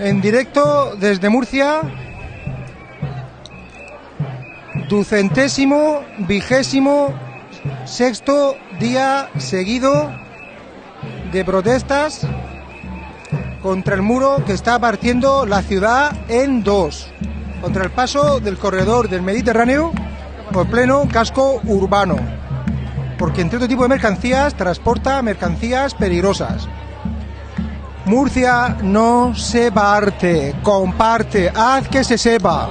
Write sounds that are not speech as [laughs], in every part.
en directo desde Murcia. Ducentésimo, vigésimo, sexto día seguido de protestas contra el muro que está partiendo la ciudad en dos, contra el paso del corredor del Mediterráneo por pleno casco urbano, porque entre otro tipo de mercancías transporta mercancías peligrosas. Murcia no se parte, comparte, haz que se sepa.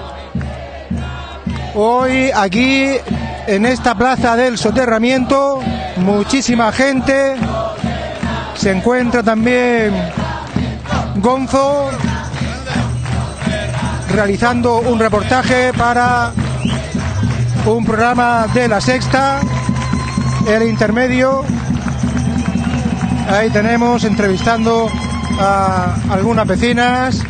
Hoy aquí en esta plaza del soterramiento, muchísima gente. Se encuentra también Gonzo realizando un reportaje para un programa de la sexta, el intermedio. Ahí tenemos entrevistando a algunas vecinas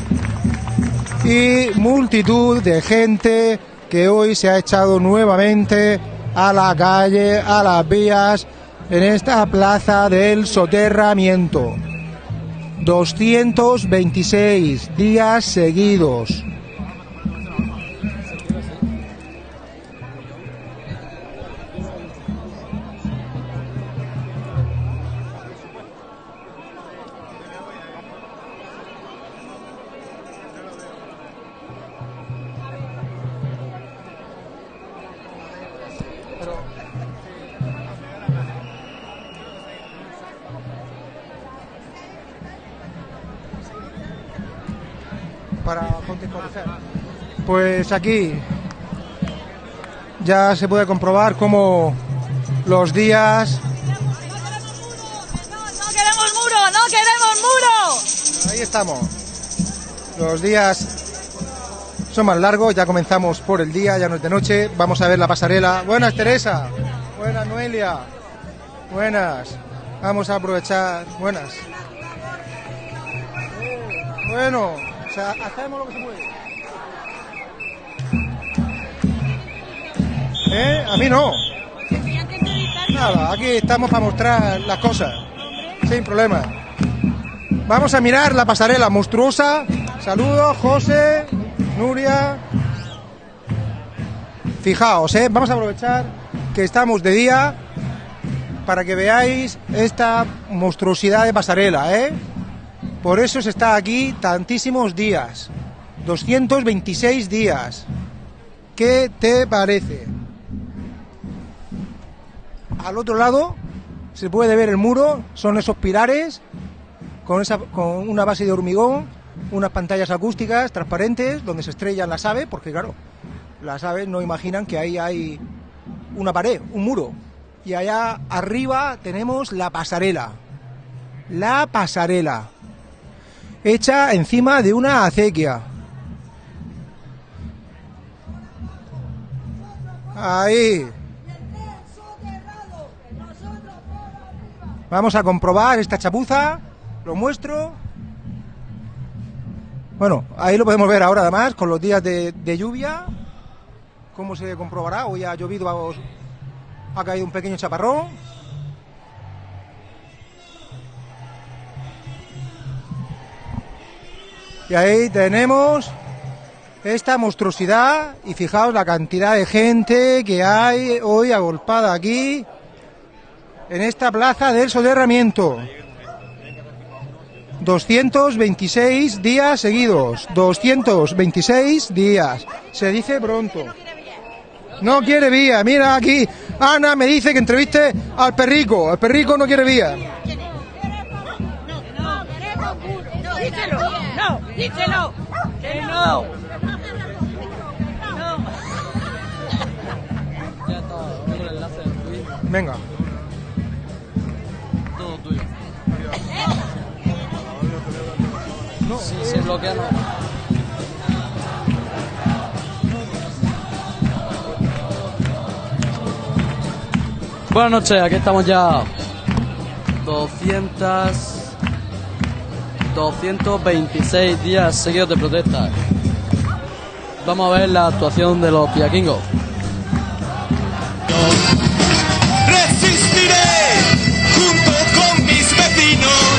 y multitud de gente que hoy se ha echado nuevamente a la calle, a las vías, en esta plaza del soterramiento. 226 días seguidos. Pues aquí ya se puede comprobar cómo los días. ¡No queremos muro! ¡No queremos muro! Ahí estamos. Los días son más largos, ya comenzamos por el día, ya no es de noche. Vamos a ver la pasarela. Buenas, Teresa. Buenas, Noelia. Buenas. Vamos a aprovechar. Buenas. Bueno, o sea, hacemos lo que se puede. ¿Eh? A mí no. Nada, aquí estamos para mostrar las cosas. Sin problema. Vamos a mirar la pasarela monstruosa. Saludos, José, Nuria. Fijaos, ¿eh? vamos a aprovechar que estamos de día para que veáis esta monstruosidad de pasarela, ¿eh? Por eso se está aquí tantísimos días. 226 días. ¿Qué te parece? Al otro lado se puede ver el muro, son esos pilares con, una base de hormigón, unas pantallas acústicas transparentes donde se estrellan las aves, porque claro, las aves no imaginan que ahí hay una pared, un muro. Y allá arriba tenemos la pasarela. La pasarela. Hecha encima de una acequia. Ahí. Vamos a comprobar esta chapuza. Lo muestro. Bueno, ahí lo podemos ver ahora además con los días de, lluvia. ¿Cómo se comprobará? Hoy ha llovido, ha caído un pequeño chaparrón. Y ahí tenemos esta monstruosidad y fijaos la cantidad de gente que hay hoy agolpada aquí en esta plaza del soterramiento. 226 días seguidos, 226 días. Se dice pronto. No quiere vía. Mira aquí, Ana me dice que entreviste al perrico. El perrico no quiere vía. Díselo, no, díselo, que no. Venga. Si se bloquea. Buenas noches, aquí estamos ya. 200. 226 días seguidos de protesta. Vamos a ver la actuación de los piaquingos. Resistiré junto con mis vecinos.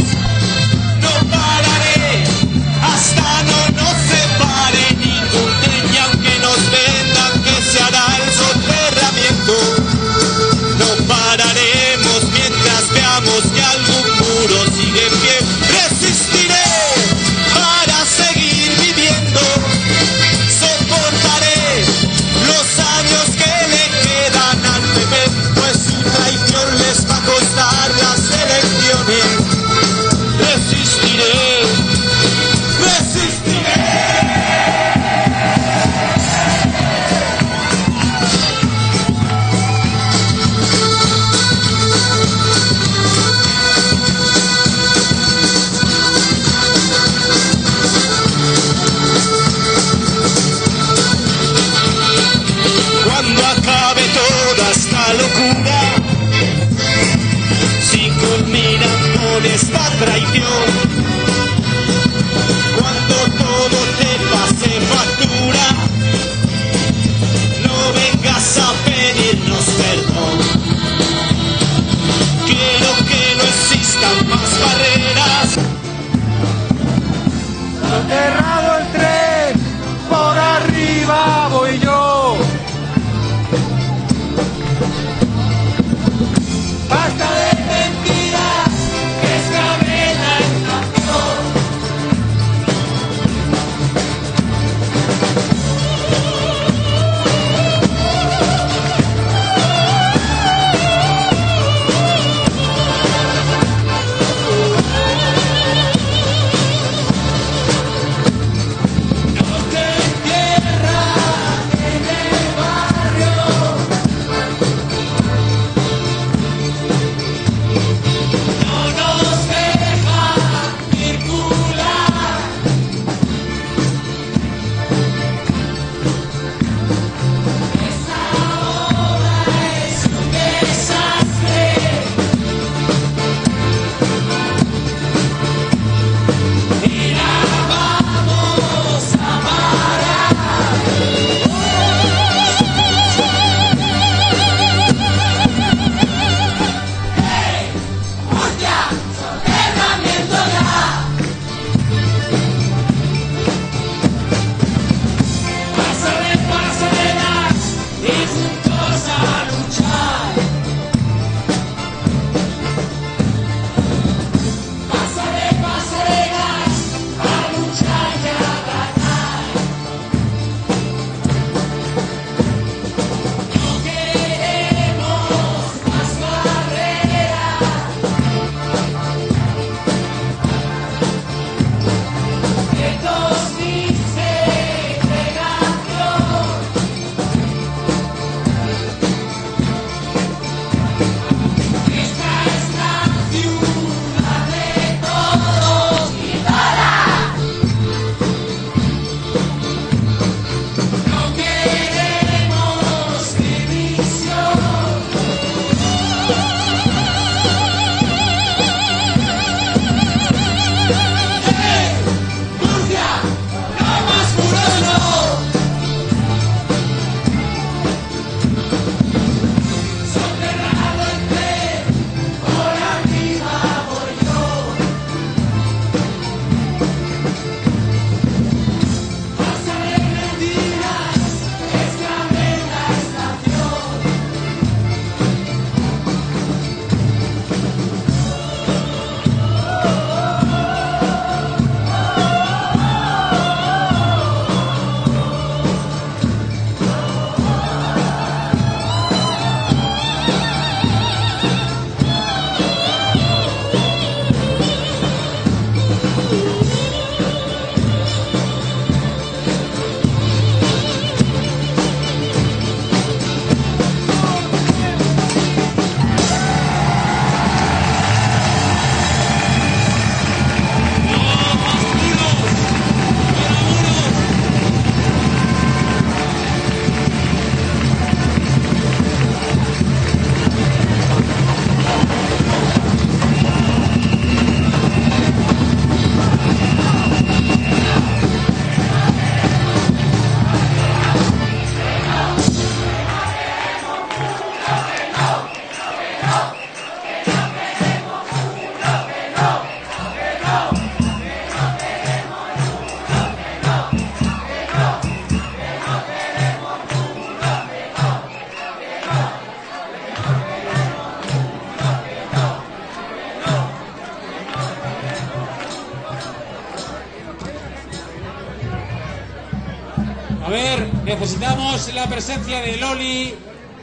Necesitamos la presencia de Loli,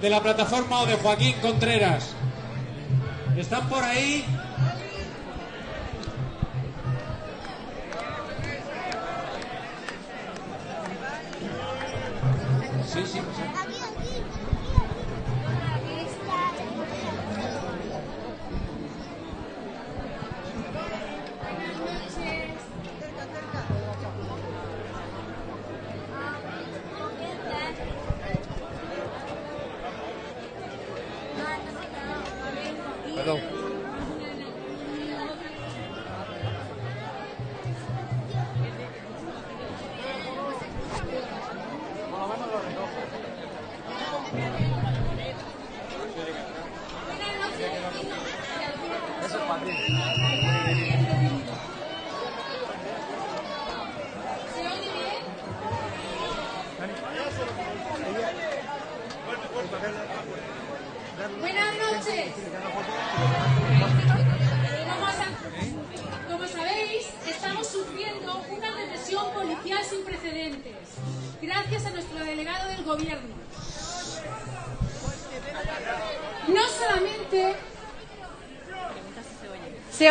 de la plataforma o de Joaquín Contreras. ¿Están por ahí?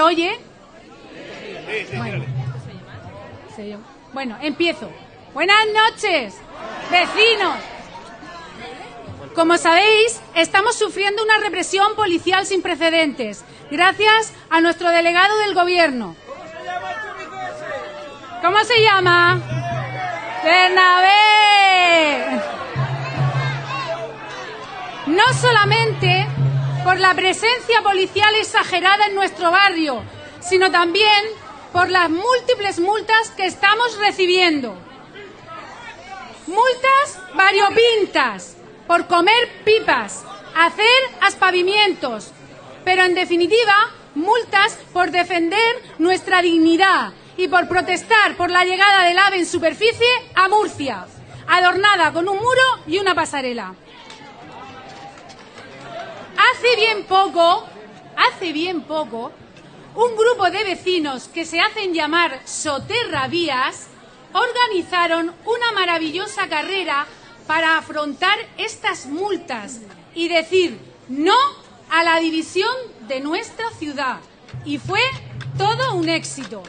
Oye. Bueno, empiezo. Buenas noches, vecinos. Como sabéis, estamos sufriendo una represión policial sin precedentes, gracias a nuestro delegado del gobierno. ¿Cómo se llama? Bernabé. No solamente por la presencia policial exagerada en nuestro barrio, sino también por las múltiples multas que estamos recibiendo. Multas variopintas por comer pipas, hacer aspavientos, pero en definitiva, multas por defender nuestra dignidad y por protestar por la llegada del AVE en superficie a Murcia, adornada con un muro y una pasarela. Hace bien poco, hace bien poco, un grupo de vecinos que se hacen llamar Soterravías organizaron una maravillosa carrera para afrontar estas multas y decir no a la división de nuestra ciudad. Y fue todo un éxito.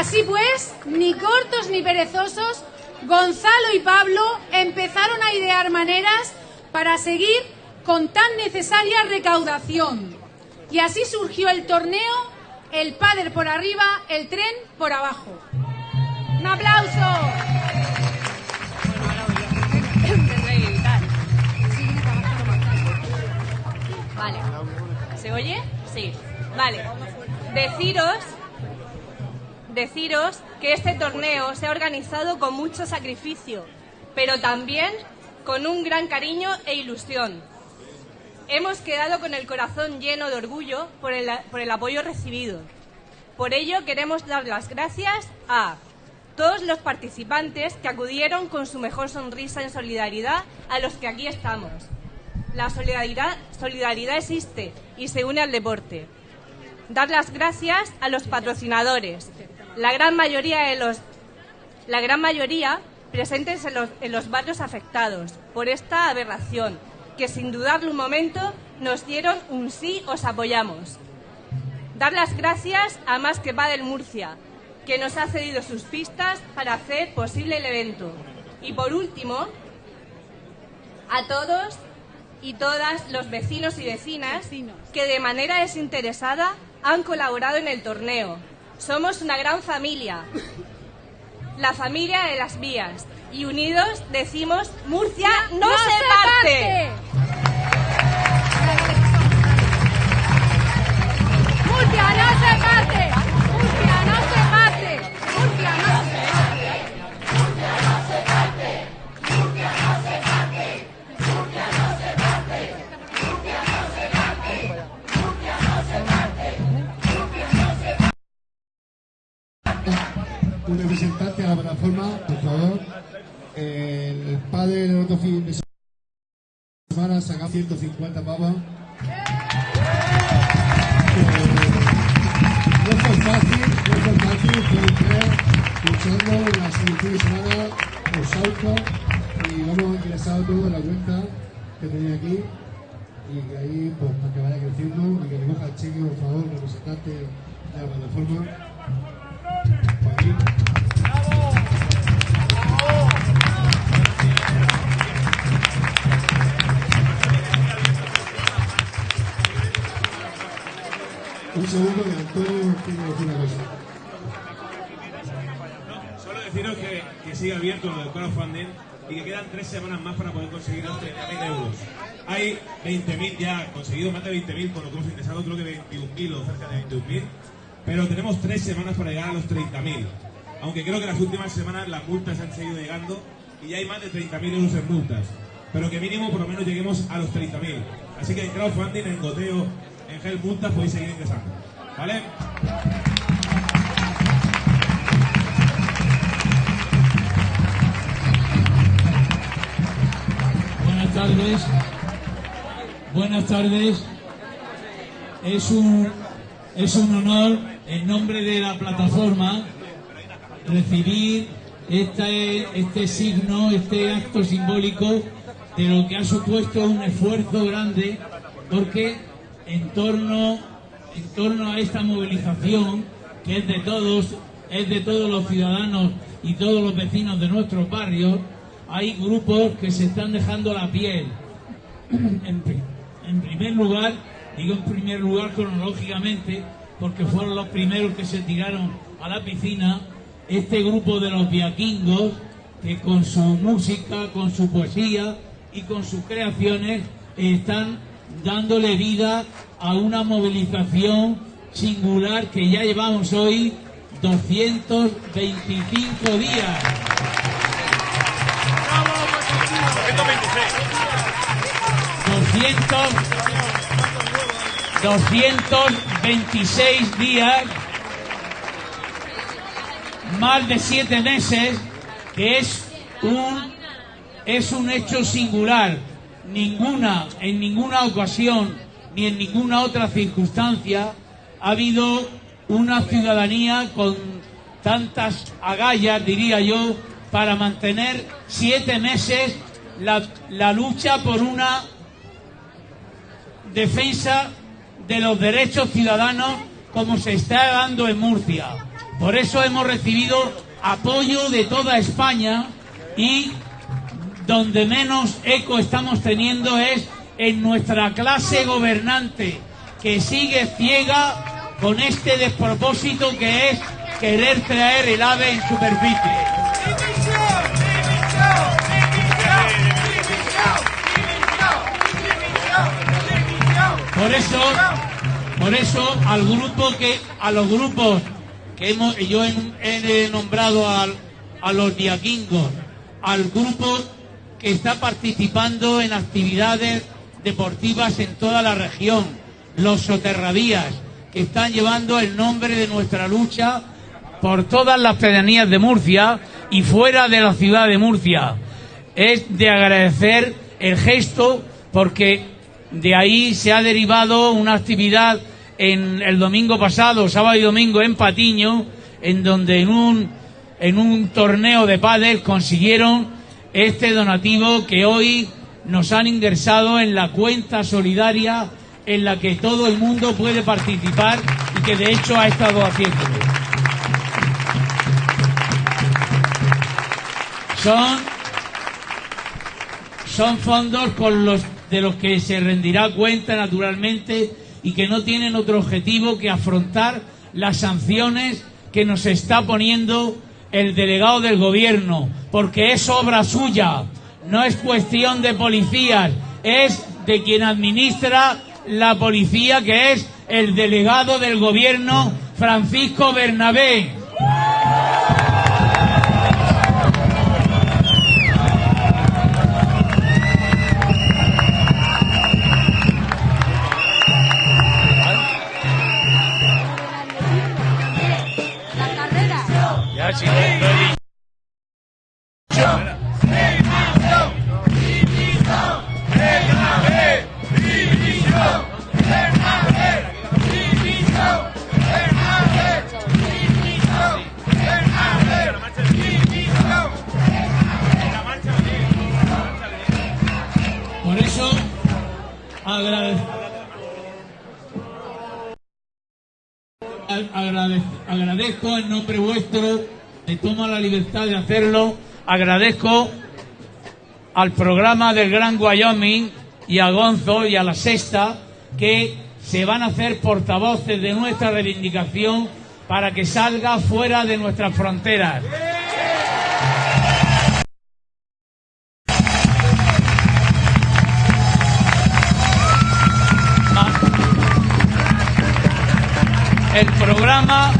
Así pues, ni cortos ni perezosos, Gonzalo y Pablo empezaron a idear maneras para seguir con tan necesaria recaudación. Y así surgió el torneo, el pádel por arriba, el tren por abajo. ¡Un aplauso! Vale. ¿Se oye? Sí. Vale. Deciros, deciros que este torneo se ha organizado con mucho sacrificio, pero también con un gran cariño e ilusión. Hemos quedado con el corazón lleno de orgullo por el, por el apoyo recibido. Por ello queremos dar las gracias a todos los participantes que acudieron con su mejor sonrisa en solidaridad a los que aquí estamos. La solidaridad, solidaridad existe y se une al deporte. Dar las gracias a los patrocinadores, la gran mayoría de los, la gran mayoría presentes en los, en los barrios afectados por esta aberración, que sin dudarlo un momento nos dieron un sí, os apoyamos. Dar las gracias a Más que del Murcia, que nos ha cedido sus pistas para hacer posible el evento. Y por último, a todos y todas los vecinos y vecinas que de manera desinteresada han colaborado en el torneo. Somos una gran familia, la familia de las vías, y unidos decimos Murcia no, se, parte. ¡Murcia no se la plataforma, por favor. El padre del otro fin de semana sacamos 150 pavos. no fue fácil, no fue fácil, fue tres, luchando la siguiente semana por Sauco y vamos ingresado todo en la cuenta que tenía aquí y que ahí pues para que vaya creciendo y que recoja el cheque por favor representante de la plataforma Joaquín. Segundo que Antonio una cosa. Solo deciros que, que sigue abierto lo del crowdfunding y que quedan tres semanas más para poder conseguir los 30.000 euros. Hay 20.000 ya conseguidos, más de 20.000 con lo que hemos ingresado, creo que 21.000 o cerca de 21.000, pero tenemos tres semanas para llegar a los 30.000. Aunque creo que las últimas semanas las multas han seguido llegando y ya hay más de 30.000 euros en multas. Pero que mínimo por lo menos lleguemos a los 30.000. Así que en crowdfunding, en goteo, en gel multas podéis seguir ingresando. ¿Vale? Buenas tardes. Buenas tardes. Es un, es un honor, en nombre de la plataforma, recibir este, este signo, este acto simbólico de lo que ha supuesto un esfuerzo grande, porque en torno, en torno a esta movilización, que es de todos, es de todos los ciudadanos y todos los vecinos de nuestros barrios, hay grupos que se están dejando la piel. En, en primer lugar, digo en primer lugar cronológicamente, porque fueron los primeros que se tiraron a la piscina, este grupo de los viaquingos, que con su música, con su poesía y con sus creaciones están dándole vida a una movilización singular que ya llevamos hoy 225 días. 200, 226 días, más de siete meses, que es un, es un hecho singular. Ninguna, en ninguna ocasión, ni en ninguna otra circunstancia, ha habido una ciudadanía con tantas agallas, diría yo, para mantener siete meses la, la lucha por una defensa de los derechos ciudadanos como se está dando en Murcia. Por eso hemos recibido apoyo de toda España y donde menos eco estamos teniendo es en nuestra clase gobernante que sigue ciega con este despropósito que es querer traer el ave en superficie. Por eso, por eso al grupo que, a los grupos que hemos, yo he, nombrado al- a los diaquingos, al grupo que está participando en actividades deportivas en toda la región, los soterradías, que están llevando el nombre de nuestra lucha por todas las pedanías de Murcia y fuera de la ciudad de Murcia. Es de agradecer el gesto porque de ahí se ha derivado una actividad en el domingo pasado, sábado y domingo en Patiño, en donde en un, en un torneo de pádel consiguieron este donativo que hoy nos han ingresado en la cuenta solidaria en la que todo el mundo puede participar y que de hecho ha estado haciéndolo. Son fondos de los que se rendirá cuenta naturalmente y que no tienen otro objetivo que afrontar las sanciones que nos está poniendo el delegado del gobierno, porque es obra suya, no es cuestión de policías, es de quien administra la policía, que es el delegado del gobierno, Francisco Bernabé. Agradezco en nombre vuestro, me tomo la libertad de hacerlo, agradezco al programa del Gran Wyoming y a Gonzo y a la Sexta que se van a hacer portavoces de nuestra reivindicación para que salga fuera de nuestras fronteras. Ma- El programa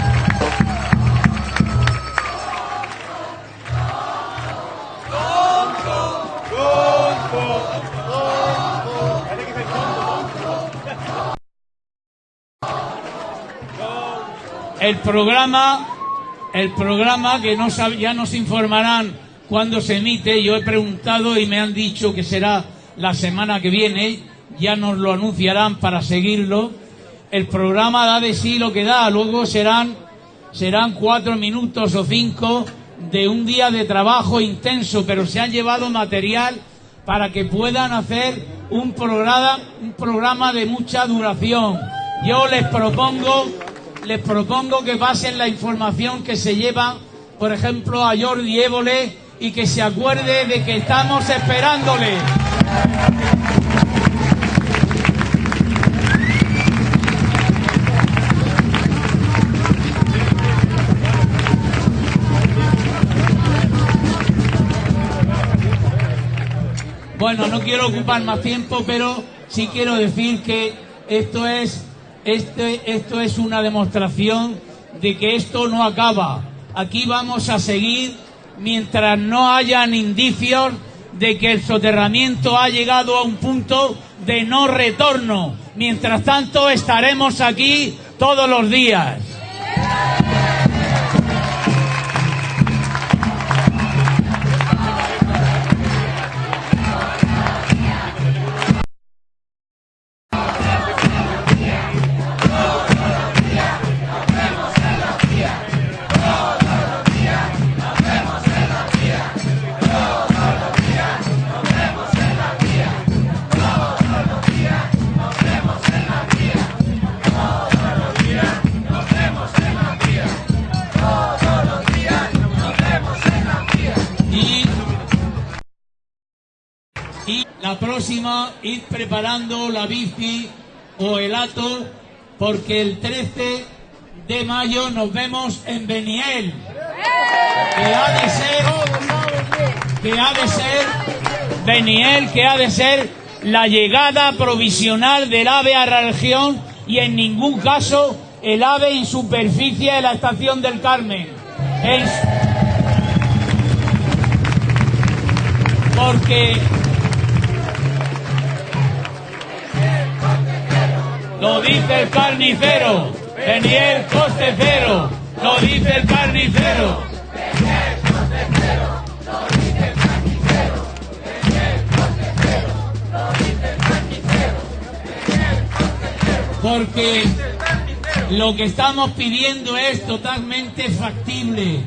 el programa, el programa que ya nos informarán cuando se emite. Yo he preguntado y me han dicho que será la semana que viene. Ya nos lo anunciarán para seguirlo. El programa da de sí lo que da. Luego serán serán cuatro minutos o cinco de un día de trabajo intenso, pero se han llevado material para que puedan hacer un programa, un programa de mucha duración. Yo les propongo, les propongo que pasen la información que se lleva, por ejemplo, a Jordi Évole y que se acuerde de que estamos esperándole. Bueno, no quiero ocupar más tiempo, pero sí quiero decir que esto es, este, esto es una demostración de que esto no acaba. Aquí vamos a seguir mientras no hayan indicios de que el soterramiento ha llegado a un punto de no retorno. Mientras tanto, estaremos aquí todos los días. La próxima, ir preparando la bici o el ato, porque el 13 de mayo nos vemos en Beniel. Que ha de ser, que ha de ser, Beniel, que ha de ser la llegada provisional del AVE a la región y en ningún caso el AVE en superficie de la estación del Carmen. Porque lo dice el carnicero, Daniel coste cero, lo dice el carnicero. Porque lo que estamos pidiendo es totalmente factible,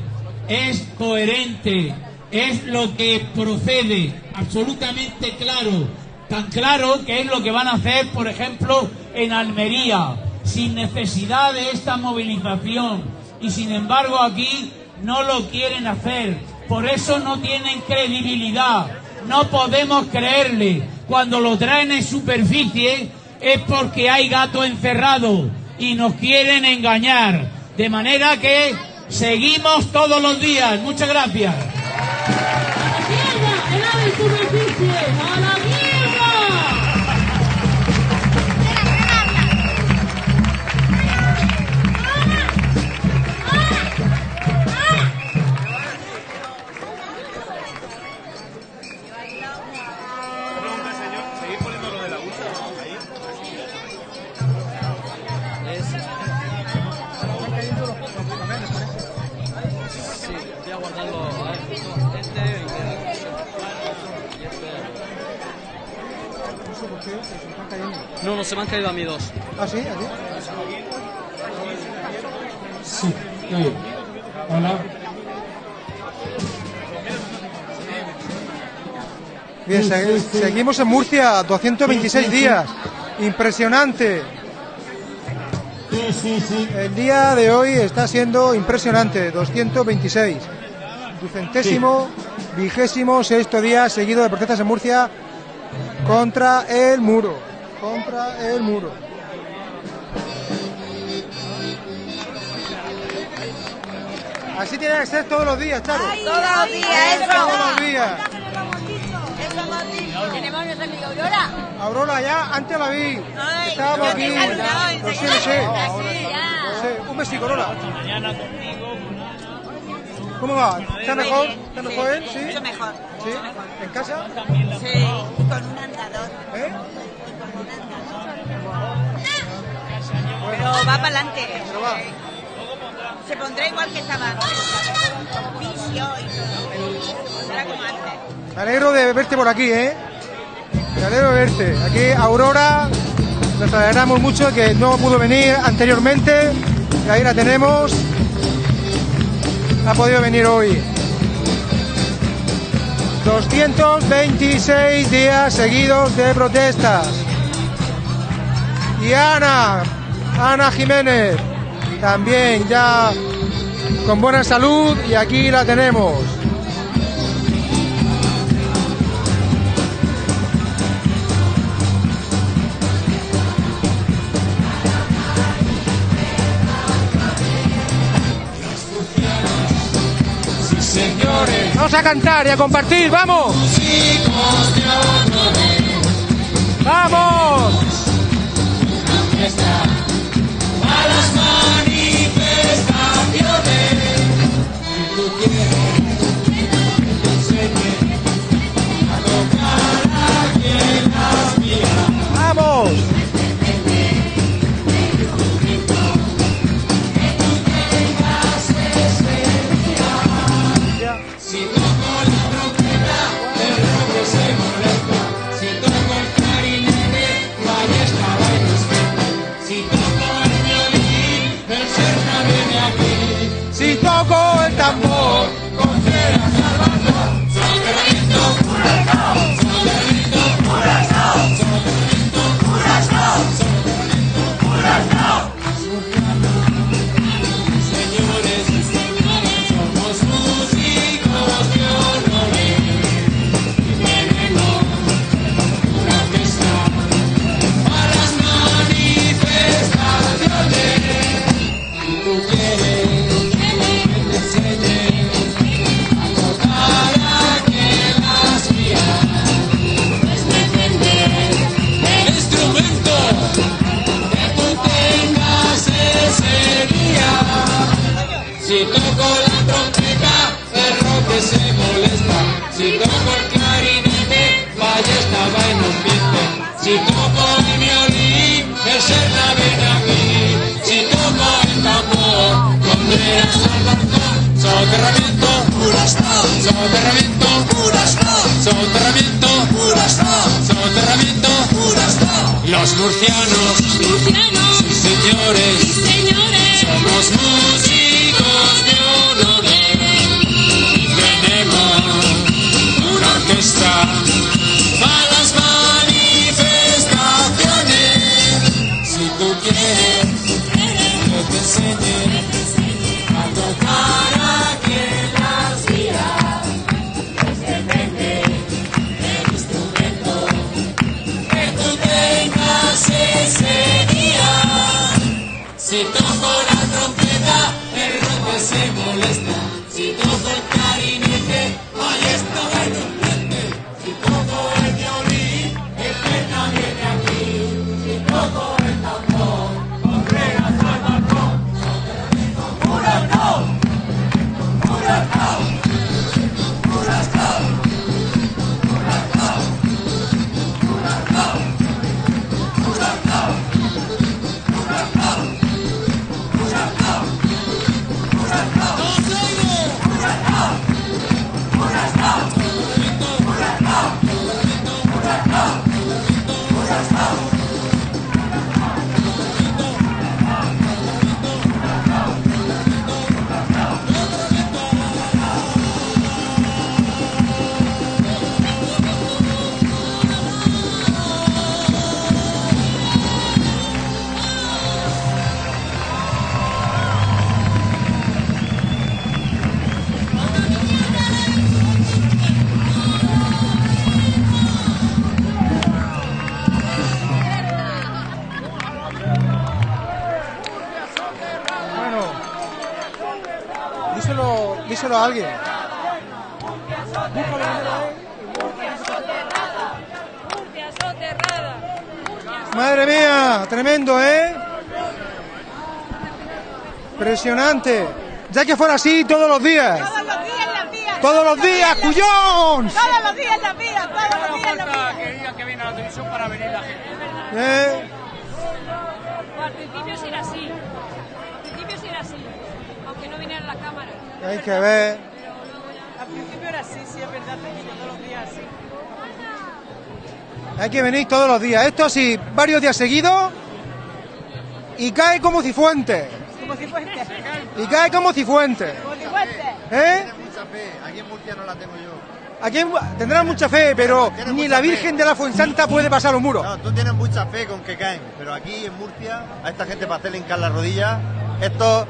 es coherente, es lo que procede, absolutamente claro, tan claro que es lo que van a hacer, por ejemplo, en Almería, sin necesidad de esta movilización. Y sin embargo aquí no lo quieren hacer, por eso no tienen credibilidad, no podemos creerle. Cuando lo traen en superficie es porque hay gato encerrado y nos quieren engañar. De manera que seguimos todos los días. Muchas gracias. Guardarlo. A este y este. No, no, se me han caído a mí dos. ¿Ah, sí? ¿A ti? Sí, oye. Hola. Bien, se- seguimos en Murcia, 226 días. Impresionante. El día de hoy está siendo impresionante, 226. Ducentésimo, vigésimo, sexto día seguido de protestas en Murcia contra el muro. Contra el muro. Así tiene que ser todos los días, Charo. Todos los días, eso. Todos los días. Eso hemos dicho. Tenemos a nuestra amiga Aurora. Aurora, ya antes la vi. Ay, Estábamos aquí. Lo sé, lo. Un besico, Aurora. ¿Cómo va? ¿Está mejor? ¿Está mejor él? ¿Sí? Mucho mejor. ¿Sí? ¿En casa? Sí, y con un andador. ¿Eh? Pero va para adelante. Pero va. Se pondrá igual que estaba antes. Con fisio y todo. Se pondrá como antes. Me alegro de verte por aquí, ¿eh? Me alegro de verte. Aquí Aurora, nos alegramos mucho que no pudo venir anteriormente. Y ahí la tenemos. Ha podido venir hoy. 226 días seguidos de protestas. Y Ana, Ana Jiménez, también ya con buena salud y aquí la tenemos. Vamos a cantar y a compartir, vamos. Vamos. A las manifestaciones. Los Ya que fuera así todos los días. Todos los días en. Todos los días, cuyón. Todos los días en la vía, todos los días en la vía. que diga que viene a la televisión para venir la gente. ¿Eh? Al principio sí era así. Al principio sí era así. Aunque no viniera la cámara. Hay que ver. Al principio era así, sí, es verdad, todos los días así. Hay que venir todos los días. Esto así, varios días seguidos. Y cae como cifuente. Como si fuese. Y cae como cifuente. Como. ¿Eh? mucha fe. Aquí en Murcia no la tengo yo. Aquí tendrán mucha fe, pero ni la fe. Virgen de la Fuensanta puede pasar los muros. No, tú tienes mucha fe con que caen, pero aquí en Murcia, a esta gente para hacerle hincar la rodilla, esto,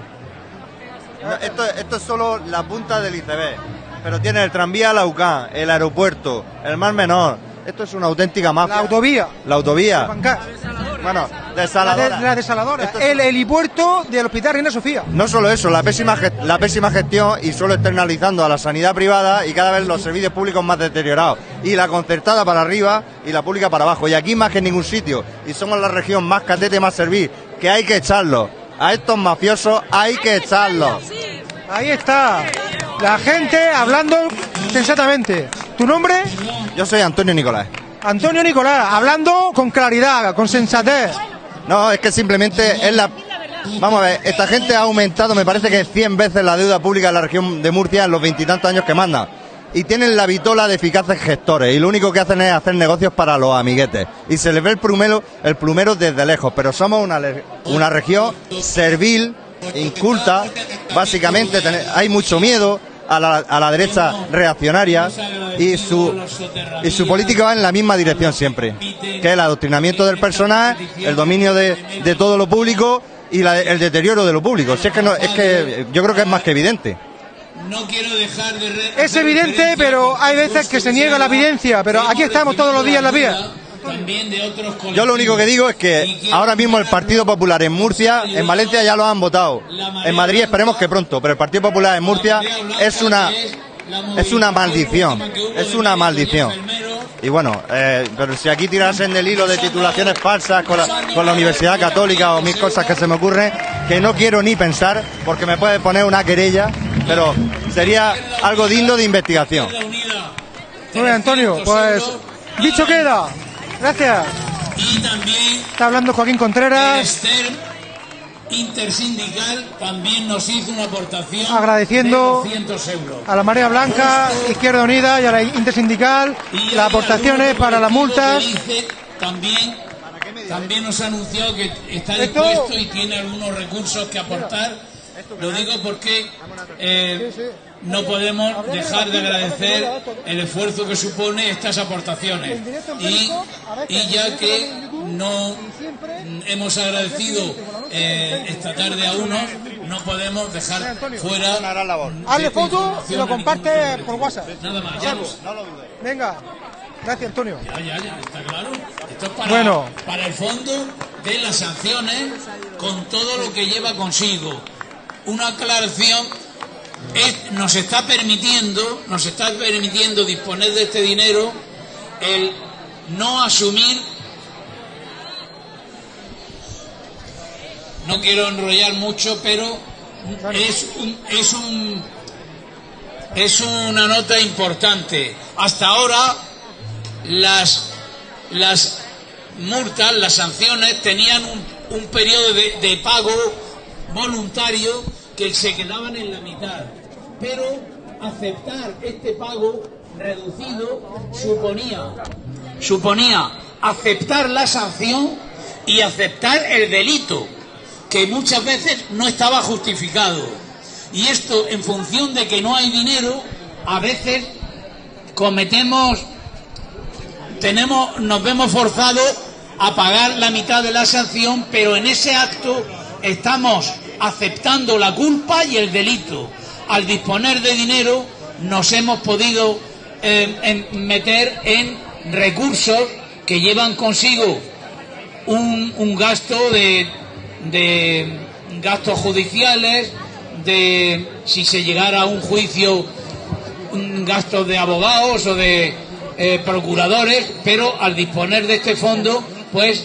no, esto, esto es solo la punta del iceberg. Pero tiene el tranvía a la UCAN, el aeropuerto, el Mar Menor. Esto es una auténtica mafia. La autovía. La autovía. Pancar. Bueno, La, de- desaladora. la desaladora. Es- El helipuerto del Hospital Reina Sofía. No solo eso, la pésima, la pésima gestión y solo externalizando a la sanidad privada y cada vez los servicios públicos más deteriorados. Y la concertada para arriba y la pública para abajo. Y aquí más que en ningún sitio. Y somos la región más catete, más servir. Que hay que echarlos. A estos mafiosos hay que echarlos. Ahí está. La gente hablando sensatamente. ¿Tu nombre? Yo soy Antonio Nicolás. Antonio Nicolás, hablando con claridad, con sensatez. No, es que simplemente es la... Vamos a ver, esta gente ha aumentado, me parece que 100 veces la deuda pública en la región de Murcia en los veintitantos años que manda. Y tienen la vitola de eficaces gestores y lo único que hacen es hacer negocios para los amiguetes. Y se les ve el plumero, el plumero desde lejos, pero somos una, una región servil, inculta, básicamente hay mucho miedo a la, a la derecha reaccionaria y su, y su política va en la misma dirección siempre, que es el adoctrinamiento del personal, el dominio de, de todo lo público y la- el deterioro de lo público. Si es que no, es que yo creo que es más que evidente. No quiero dejar de Es evidente, pero hay veces que se niega la evidencia. Pero aquí estamos todos los días en la vía. También de otros Yo lo único que digo es que ahora mismo el Partido Popular en Murcia, en Valencia ya lo han votado. En Madrid esperemos que pronto, pero el Partido Popular en Murcia es una es una maldición, es una maldición. Y bueno, eh, pero si aquí tirasen del hilo de titulaciones falsas con la, con la Universidad Católica o mil cosas que se me ocurren, que no quiero ni pensar, porque me puede poner una querella, pero sería algo digno de investigación. Muy bien, Antonio, pues dicho queda. Gracias. Y también Está hablando Joaquín Contreras, intersindical también nos hizo una aportación Agradeciendo de 200 euros. a la Marea Blanca, Izquierda Unida y a la Intersindical las aportaciones para las multas. También, también nos ha anunciado que está Esto- dispuesto y tiene algunos recursos que aportar. Lo digo porque eh, no podemos dejar de agradecer el esfuerzo que supone estas aportaciones. Y, y ya que no hemos agradecido eh, esta tarde a unos, no podemos dejar fuera Hazle foto y lo comparte por WhatsApp. Nada más, ya. Venga. Gracias, Antonio. Ya, ya, ya, está claro. Esto es para, Bueno. para el fondo de las sanciones con todo lo que lleva consigo. Una aclaración es- nos está permitiendo, nos está permitiendo disponer de este dinero el no asumir no quiero enrollar mucho, pero es un, es un es una nota importante. Hasta ahora las, las multas, las sanciones tenían un, un periodo de, de pago voluntario que se quedaban en la mitad. Pero aceptar este pago reducido suponía, suponía aceptar la sanción y aceptar el delito, que muchas veces no estaba justificado. Y esto, en función de que no hay dinero, a veces cometemos tenemos, nos vemos forzados a pagar la mitad de la sanción, pero en ese acto estamos aceptando la culpa y el delito. Al disponer de dinero nos hemos podido eh, en- meter en recursos que llevan consigo un, gasto de, de gastos judiciales, de si se llegara a un juicio un gasto de abogados o de eh, procuradores, pero al disponer de este fondo, pues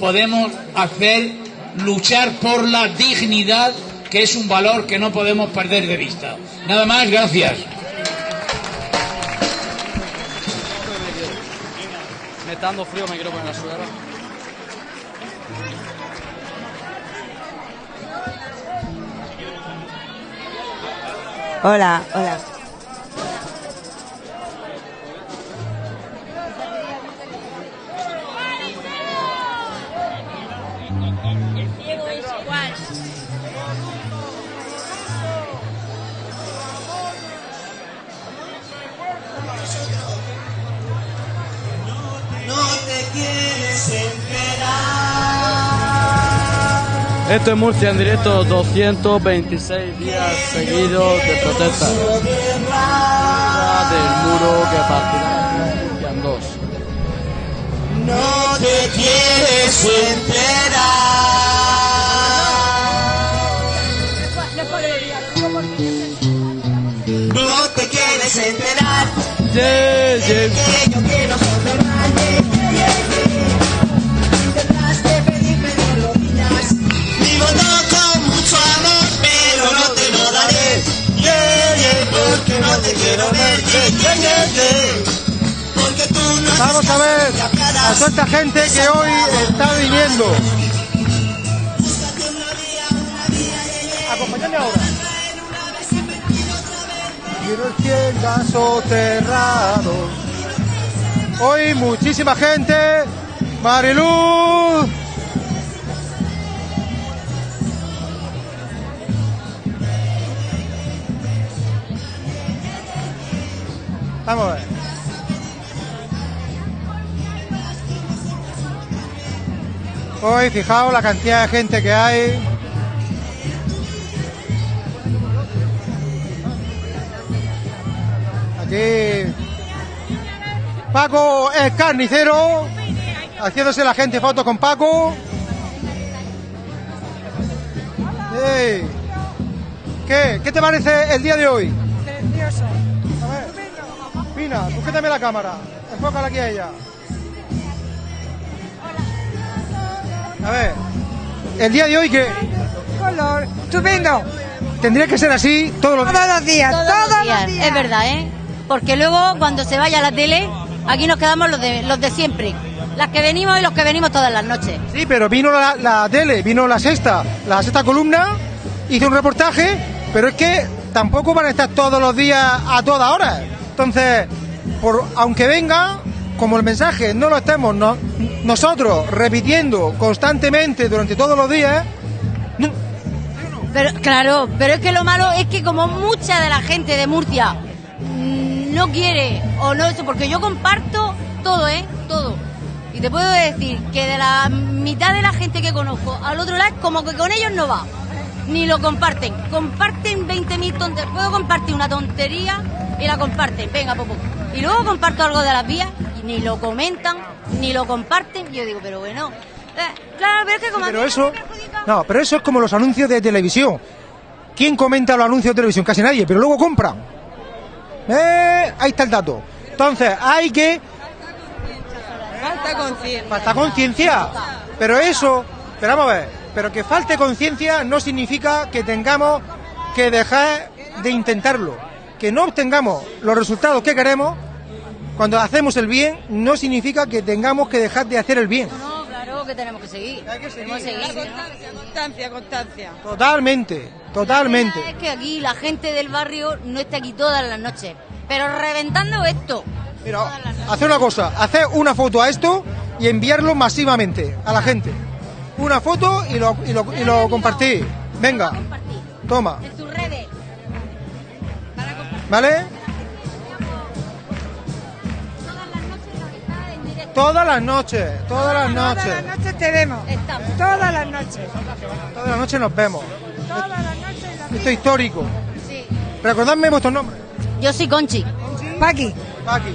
podemos hacer luchar por la dignidad, que es un valor que no podemos perder de vista. Nada más, gracias. Me está dando frío, me quiero poner la sudadera. Hola, hola. Esto es Murcia en directo, 226 días seguidos de protesta. Del muro que partirá en dos. No te quieres enterar. No te quieres enterar. Yeah, yeah. Vamos a ver a toda esta gente que hoy está viniendo. Acompáñame ahora. Quiero tiendas soterrados. Hoy muchísima gente. Mariluz. Vamos a ver. Hoy, fijaos la cantidad de gente que hay. Aquí. Paco es carnicero. Haciéndose la gente fotos con Paco. Ey. ¿Qué? ¿Qué te parece el día de hoy? Pina, sujétame la cámara. Enfócala aquí a ella. A ver. El día de hoy que Color. Estupendo. tendría que ser así todos los Todos los días. Todos los días, es verdad, ¿eh? Porque luego cuando se vaya a la tele, aquí nos quedamos los de, los de siempre. Las que venimos y los que venimos todas las noches. Sí, pero vino la, la tele, vino la sexta, la sexta columna, hizo un reportaje, pero es que tampoco van a estar todos los días a toda hora. Entonces, por, aunque venga, como el mensaje no lo estemos no- nosotros repitiendo constantemente durante todos los días, Pero claro, pero es que lo malo es que como mucha de la gente de Murcia mm, no quiere o no eso, porque yo comparto todo, ¿eh? Todo. Y te puedo decir que de la mitad de la gente que conozco al otro lado como que con ellos no va. Ni lo comparten. Comparten 20.000 tonterías. Puedo compartir una tontería y la comparten. Venga, popo. Y luego comparto algo de las vías y ni lo comentan, ni lo comparten. Yo digo, pero bueno. eh, claro, pero es que como... pero eso, no, pero eso es como los anuncios de televisión. ¿Quién comenta los anuncios de televisión? Casi nadie, pero luego compran. Eh, ahí está el dato. Entonces, hay que Falta conciencia. Falta conciencia. Pero eso, pero vamos a ver, pero que falte conciencia no significa que tengamos que dejar de intentarlo. Que no obtengamos los resultados que queremos cuando hacemos el bien, no significa que tengamos que dejar de hacer el bien. No, claro que tenemos que seguir. Tenemos que seguir. Constancia, constancia, constancia. Totalmente, totalmente. Es que aquí la gente del barrio no está aquí todas las noches, pero reventando esto. Mira, hacer una cosa, hacer una foto a esto y enviarlo masivamente a la gente. Una foto y lo, y lo, y lo compartí. Venga, toma. En tus redes. ¿Vale? Todas las noches, todas las noches. Todas las noches te vemos. Todas las noches. Todas las noches nos vemos. Todas las noches. la- Esto es histórico. Recordadme vuestros nombres. Yo soy Conchi. Paqui. Paqui.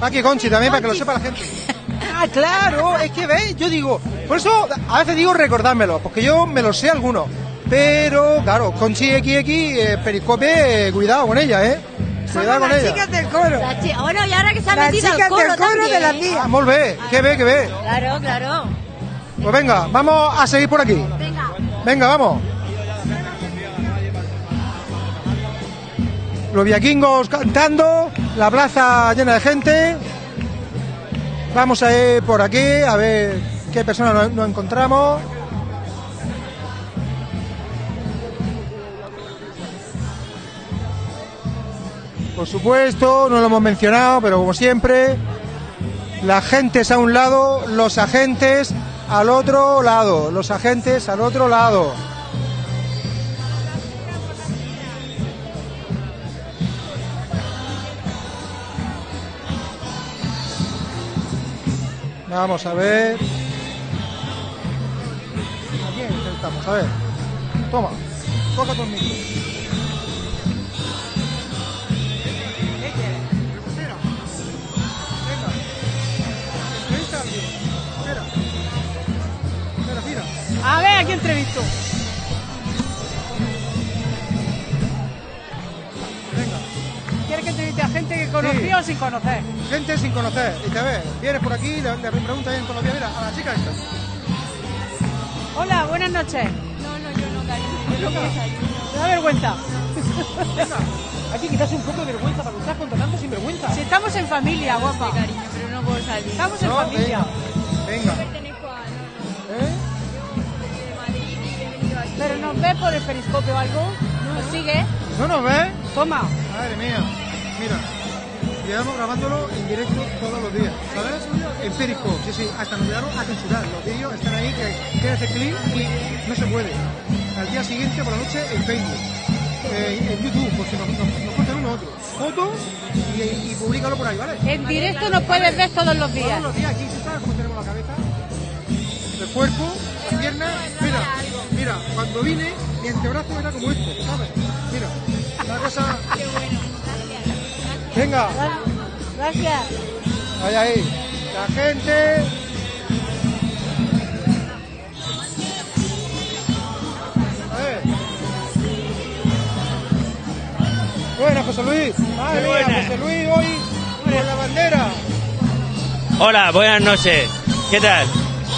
Paqui Conchi también para que lo sepa la gente. [laughs] Ah, claro, es que veis, yo digo, por eso a veces digo recordármelo, porque yo me lo sé algunos. Pero, claro, con XX, eh, Periscope, eh, cuidado con ella, ¿eh? Cuidado con las ella. chicas del coro. La chi- bueno, y ahora que se ha Las metido al chicas coro del coro también. de la tía. Ah, molt bé, que ve, que ve. Claro, claro. Pues venga, vamos a seguir por aquí. Venga. Venga, vamos. Los viaquingos cantando, la plaza llena de gente. Vamos a ir por aquí a ver qué personas nos, encontramos. Por supuesto, no lo hemos mencionado, pero como siempre, la agentes a un lado, los agentes al otro lado, los agentes al otro lado. Vamos a ver. Aquí intentamos, a ver. Toma, coja tu micro. Espera, mira. A ver, aquí entrevisto. ¿Quieres que entreviste a gente que conoció Sí. o sin conocer? Gente sin conocer. Y te ves, vienes por aquí, le, le preguntas los días, mira, a la chica esta. Hola, buenas noches. No, no, yo no, cariño. Yo no ¿Te da vergüenza? Hay que quitarse un poco de vergüenza para luchar contra tanto sinvergüenza. Si estamos en familia, guapa. cariño, pero no puedo salir. Estamos en No, familia. Venga. Pertenezco a... ¿Eh? de Madrid y he venido aquí. ¿Pero nos ve por el periscopio o algo? ¿Nos sigue? ¿No nos ves? Toma. Madre mía. Mira. Llevamos grabándolo en directo todos los días, ¿sabes? En Periscope, sí, sí, hasta nos llegaron a censurar. Los vídeos están ahí que quieres hacer clic y no se puede. Al día siguiente por la noche en Facebook, eh, en YouTube, por si nos, nos, uno otro. Foto y, y públicalo por ahí, ¿vale? En directo nos puedes ver todos los días. Todos los días aquí, ¿tú sabes cómo tenemos la cabeza? El cuerpo, las piernas. Mira, mira, cuando vine, mi antebrazo era como este, ¿sabes? Venga, Gracias. ahí, ahí. La gente. A ver. Buenas, José Luis. Madre. José Luis hoy con la bandera. Hola, buenas noches. ¿Qué tal?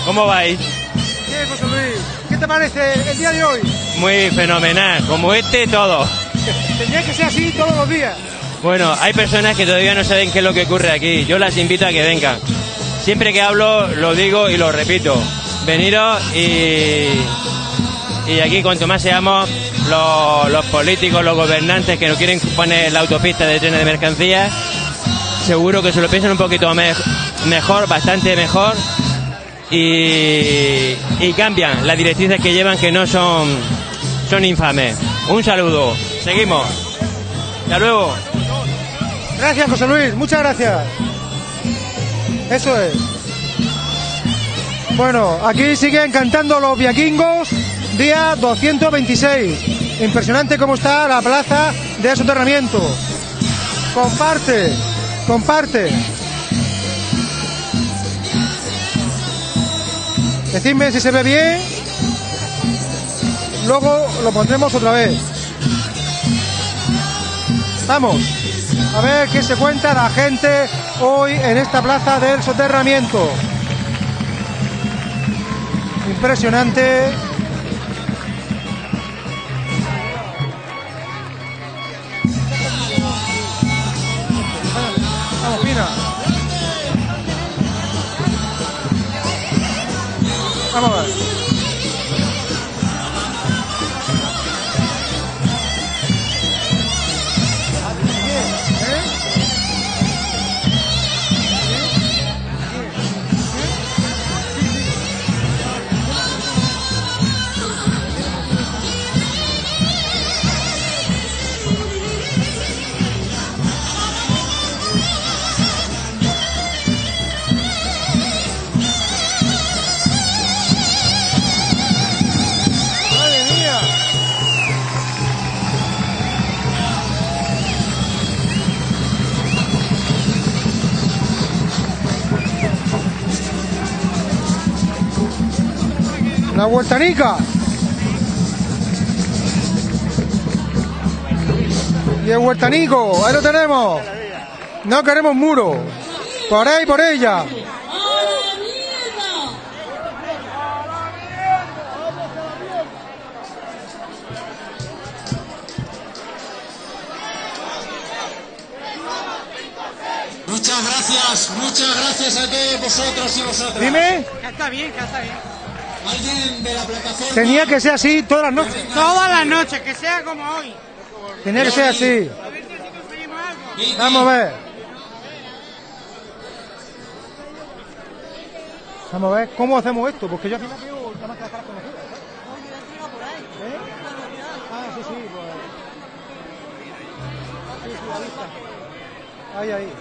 ¿Cómo vais? Bien, José Luis. ¿Qué te parece el día de hoy? Muy fenomenal, como este todo. Tendría que ser así todos los días. Bueno, hay personas que todavía no saben qué es lo que ocurre aquí. Yo las invito a que vengan. Siempre que hablo lo digo y lo repito. Veniros y, y aquí cuanto más seamos los, los políticos, los gobernantes que no quieren poner la autopista de trenes de mercancías, seguro que se lo piensan un poquito me- mejor, bastante mejor y, y cambian las directrices que llevan que no son, son infames. Un saludo. Seguimos. Hasta luego. Gracias, José Luis. Muchas gracias. Eso es. Bueno, aquí siguen cantando los viaquingos, día 226. Impresionante cómo está la plaza de soterramiento. Comparte, comparte. Decidme si se ve bien. Luego lo pondremos otra vez. Vamos. A ver qué se cuenta la gente hoy en esta plaza del soterramiento. Impresionante. Vamos, Pina. Vamos a ver. La Huertanica. Y el Huertanico, ahí lo tenemos. No queremos muro. Por ahí, por ella. Muchas gracias, muchas gracias a todos vosotros y vosotras. Dime. Ya está bien, ya está bien. Tenía que ser así todas las noches. Todas las noches, que sea como hoy. Tenía que ser así. Vamos a ver. Vamos a ver cómo hacemos esto, porque yo al final quiero la más que las caras conocidas. ¿eh? Ah, sí, sí, pues. Sí, sí, ahí. Ahí, ahí.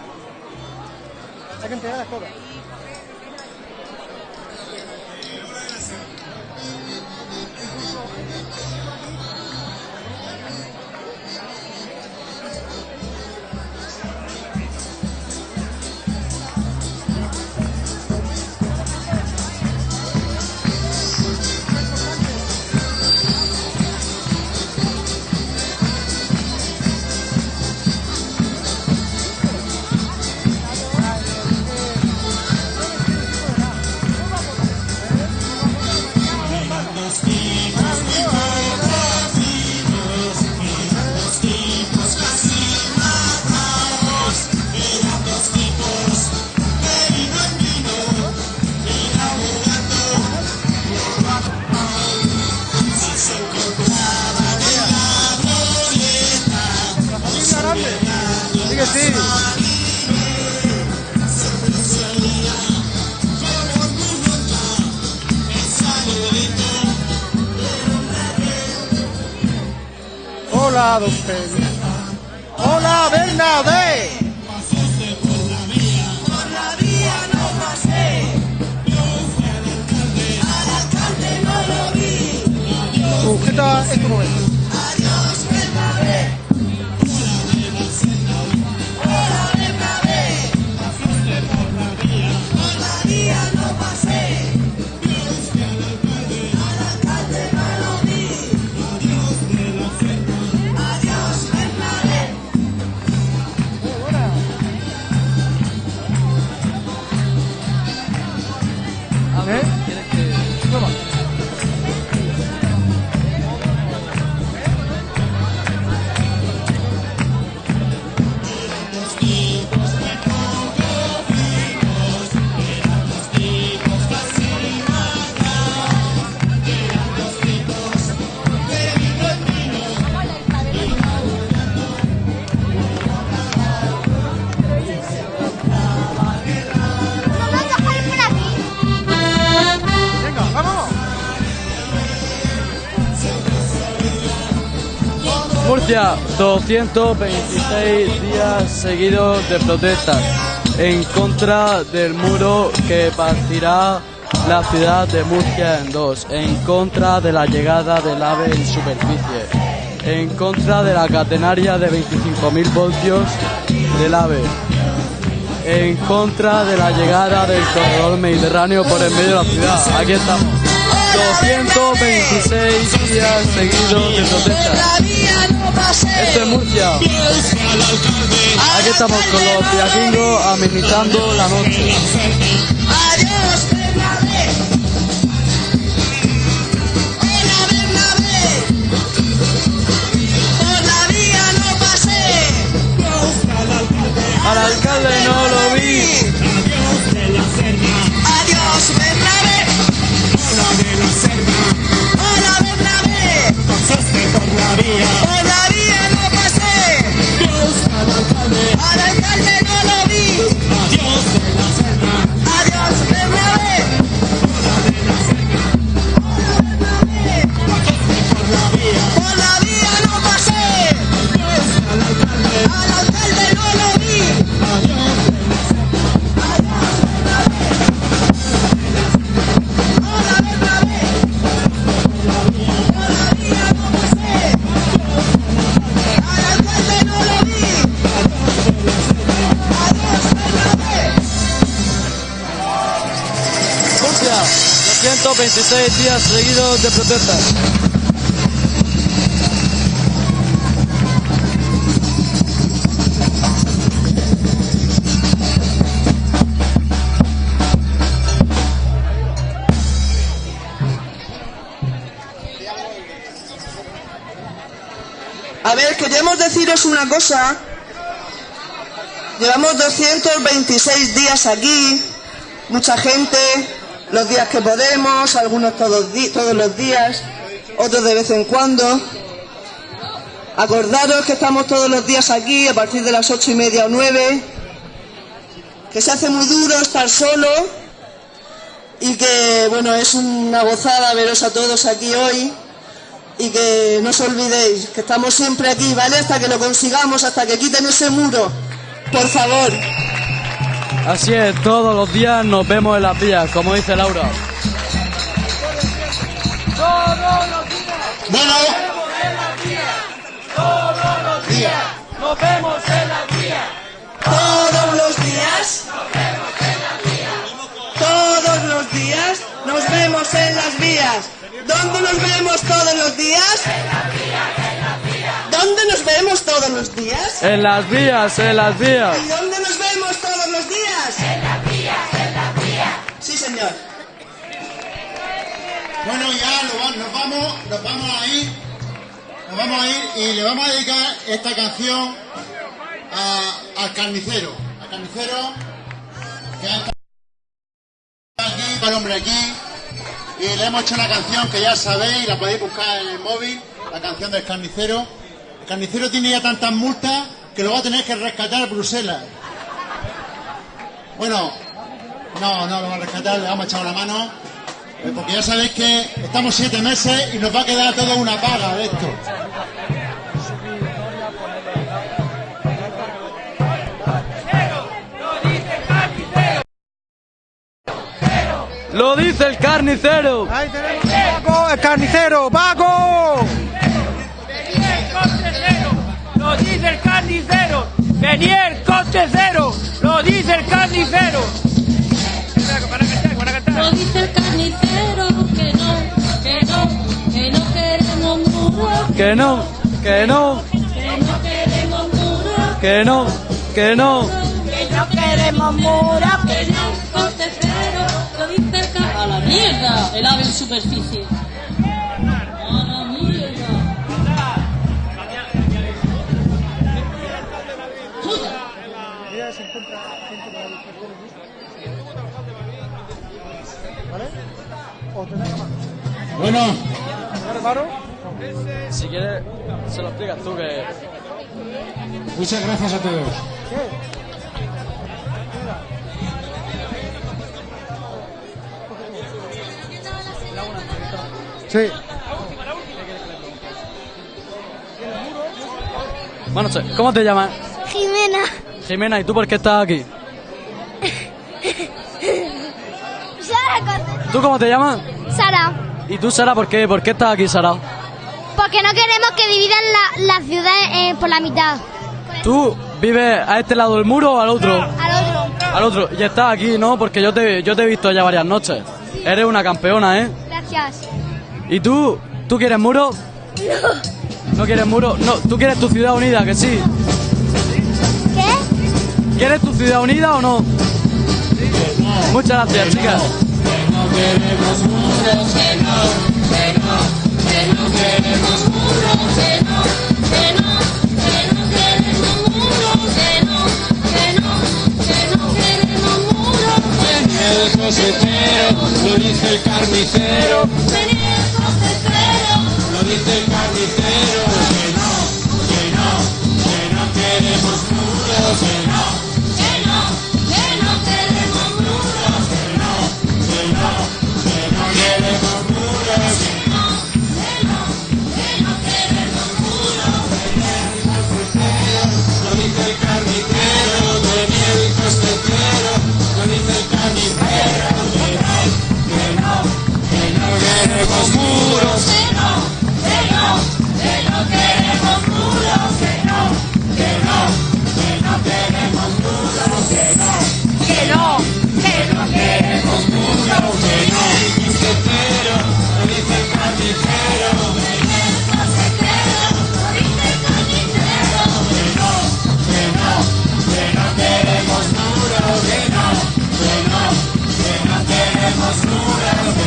Hay que entregarlas todas. Sí 226 días seguidos de protestas en contra del muro que partirá la ciudad de Murcia en dos, en contra de la llegada del AVE en superficie, en contra de la catenaria de 25.000 voltios del AVE, en contra de la llegada del corredor mediterráneo por el medio de la ciudad. Aquí estamos. 226 días seguidos de protestas. Esto es Murcia. Aquí estamos con los viaquingos amenizando la noche. Adiós, Bernabé. Hola, Bernabé. Por la vía no pasé. Al alcalde no lo vi. Adiós, Bernabé. Hola, Bernabé. Por la vía. Por la vía Alcalde no lo vi. Adiós, seis días seguidos de protestas. A ver, queremos deciros una cosa. Llevamos 226 días aquí, mucha gente, los días que podemos, algunos todos, todos los días, otros de vez en cuando. Acordaros que estamos todos los días aquí a partir de las ocho y media o nueve, que se hace muy duro estar solo y que, bueno, es una gozada veros a todos aquí hoy y que no os olvidéis que estamos siempre aquí, ¿vale? Hasta que lo consigamos, hasta que quiten ese muro. Por favor. Así es, todos los días nos vemos en las vías, como dice Laura. Bueno. Todos los días. Nos vemos en la vía. Todos los días. Todos los días nos vemos en las vías. ¿Dónde nos vemos todos los días? ¿Dónde nos vemos todos los días? En las vías, en las vías. ¿Y dónde nos vemos todos los días? En las vías, en las vías. Sí, señor. Bueno, ya nos vamos, nos vamos a ir, nos vamos a ir y le vamos a dedicar esta canción a- al carnicero, al carnicero que ha estado aquí, el hombre aquí, y le hemos hecho una canción que ya sabéis, la podéis buscar en el móvil, la canción del carnicero. El carnicero tiene ya tantas multas que lo va a tener que rescatar a Bruselas. Bueno, no, no lo va a rescatar, le vamos a echar una mano. Eh, Porque ya sabéis que estamos siete meses y nos va a quedar toda una paga de esto. Lo dice el carnicero. Ahí tenemos a Paco, el carnicero, Paco. Lo dice el carnicero. Venía el coche cero. Lo dice el carnicero. Lo dice el carnicero que no, que no, que no queremos muros, Que no, que no, que no queremos muros, que no, que no. que no queremos muros, que no coche cero. Lo dice el carnicero. A la mierda, el ave en superficie. Bueno, Si quieres, se lo explicas tú que. Muchas gracias a todos. Sí. Bueno, ¿cómo te llamas? Jimena. ¿y tú por qué estás aquí? [laughs] Sara, ¿Tú cómo te llamas? Sara, ¿Y tú, Sara, por qué, por qué estás aquí, Sara? porque no queremos que dividan la, la ciudad eh, por la mitad. ¿Tú vives a este lado del muro o al otro? Al otro. Al otro. Y estás aquí, ¿no? Porque yo te, yo te he visto ya varias noches. Eres una campeona, ¿eh? Gracias. ¿Y tú? ¿Tú quieres muro? ¿No quieres muro? No, tú quieres tu ciudad unida, que sí. ¿Quieres tu ciudad unida o no? Muchas gracias, chicas. El cosechero, lo dice el carnicero. Lo dice el carnicero. Que no, que no, que no queremos muros. Que no, queremos muros. Que no, que no, que no queremos muros, que no, Que no, que no queremos muros. Que no, que no, que no queremos muros, que no. Que no, que no queremos muros. Que no, que no, que no queremos muros.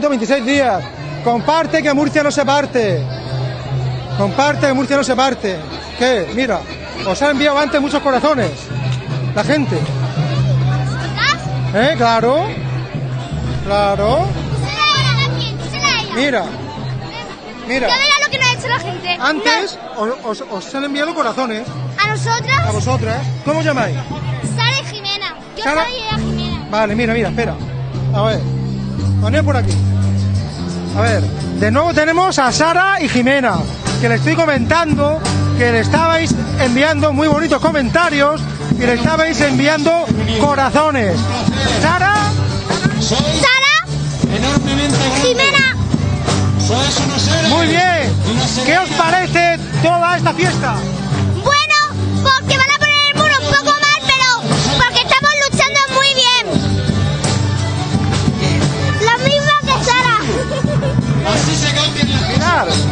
126 días. Comparte que Murcia no se parte. Comparte que Murcia no se parte. ¿Qué? Mira, os ha enviado antes muchos corazones. La gente. ¿Eh? Claro. Claro. Mira. Mira. lo que nos ha hecho la gente. Antes os, han enviado corazones. A nosotras. A vosotras. ¿Cómo llamáis? Sara y Jimena. Yo soy Jimena. Vale, mira, mira, espera. A ver. Poné por aquí. A ver. De nuevo tenemos a Sara y Jimena, que le estoy comentando que le estabais enviando muy bonitos comentarios y le estabais enviando corazones. Sara, Sara, enormemente Jimena. Muy bien. ¿Qué os parece toda esta fiesta?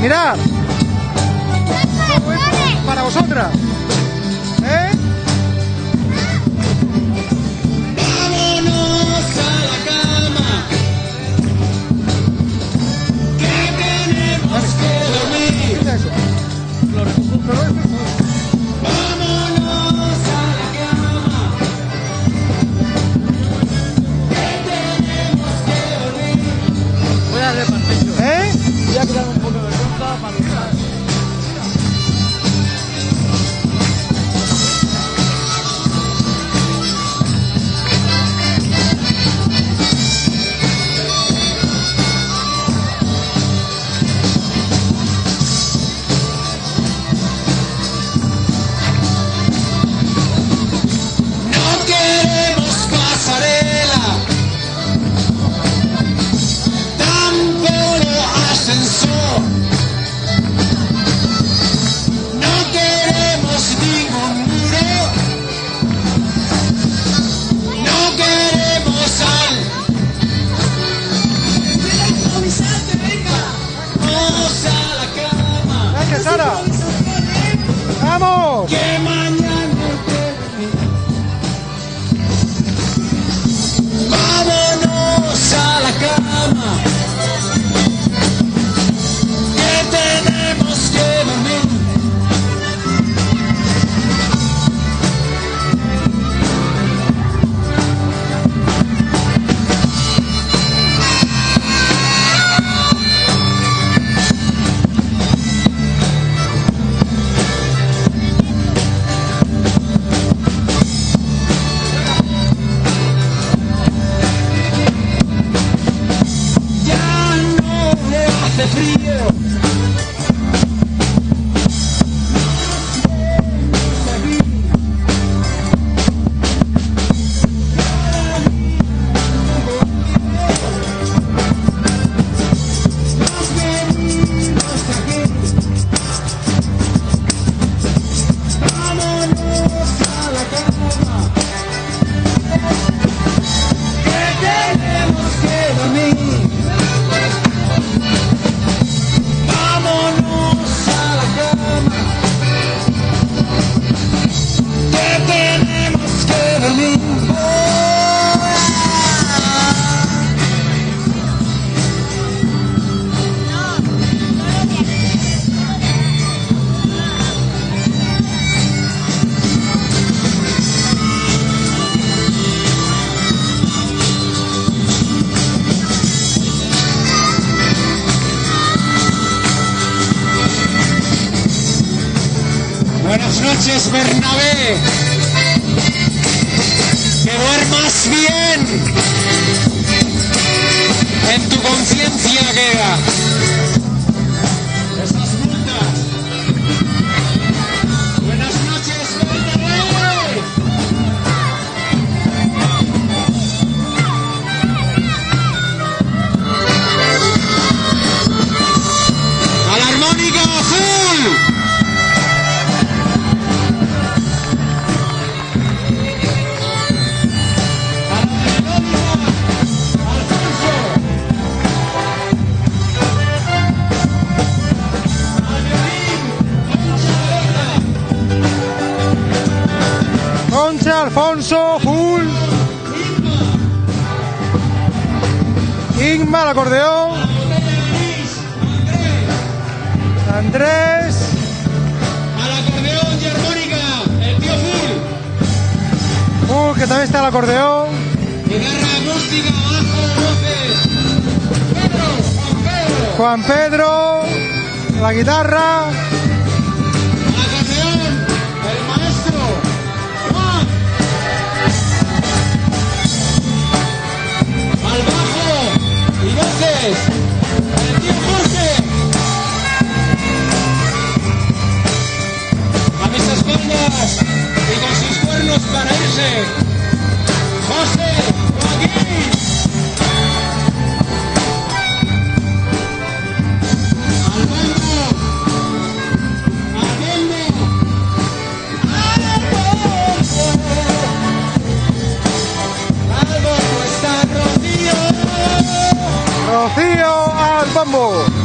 Mirad, para vosotras. Al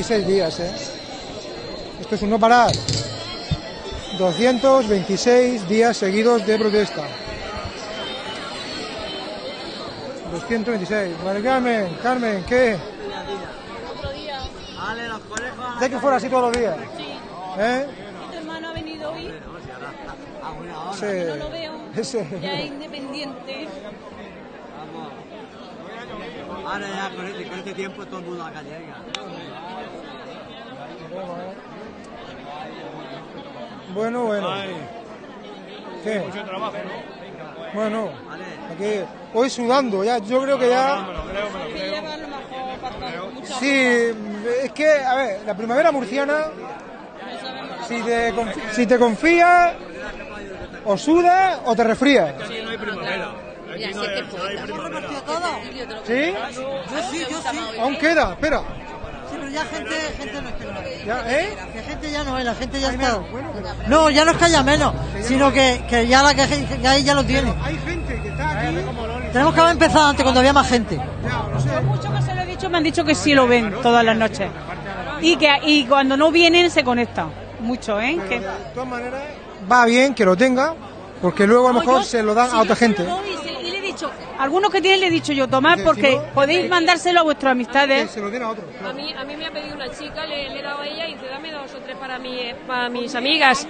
226 días, ¿eh? Esto es un no parar. 226 días seguidos de protesta. 226. Vale, Carmen, Carmen, ¿qué? ¿De que fuera así todos los días? ¿Eh? Tu hermano ha venido hoy, Sí. no lo veo, ya es independiente. Ahora ya con este, con este tiempo todo el mundo acá llega. Bueno, bueno. ¿Qué? mucho trabajo, Bueno, aquí, hoy sudando, ya, yo creo que ya... Sí, es que, a ver, la primavera murciana, si te, confi- si te confías, o sudas o te resfrías. Aquí no hay primavera. Aquí no hay, no hay primavera. ¿Sí? Yo sí, yo sí. Aún queda, espera. Pero ya gente, gente no es que no ¿eh? La gente ya no es, la gente ya está. No, ya no es que haya menos, sino que, que ya la que, hay ya lo tiene. Hay gente que está aquí. Tenemos que haber empezado antes cuando había más gente. Por mucho que se lo he dicho, me han dicho que sí lo ven todas las noches. Y que y cuando no vienen se conectan. Mucho, ¿eh? Que- De todas maneras, va bien que lo tenga, porque luego a lo mejor se lo dan a otra gente. doy, se- y le he dicho, algunos que tienen le he dicho yo, tomad porque no- podéis mandárselo a vuestras amistades. se lo den a otro. A mí, a mí me ha pedido una chica, le, le he dado a ella y dice, dame dos o tres para, mi, para mis amigas.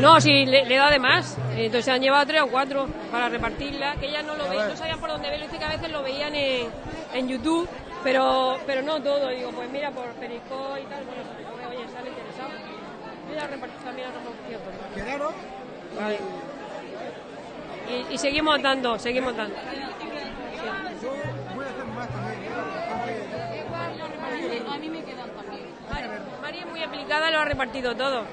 No, sí, le, le he dado de más. Entonces se han llevado tres o cuatro para repartirla, que ellas no lo veían, no sabían por dónde verlo, dice que a veces lo veían en, en YouTube, pero, pero no todo. Digo, pues mira, por Periscope y tal, bueno, oye, sale interesado. Yo ya repartí también a todo. ¿Quedaron? Vale. Y, y seguimos dando, seguimos dando. A mí me quedan también. María es muy aplicada, lo ha repartido todo.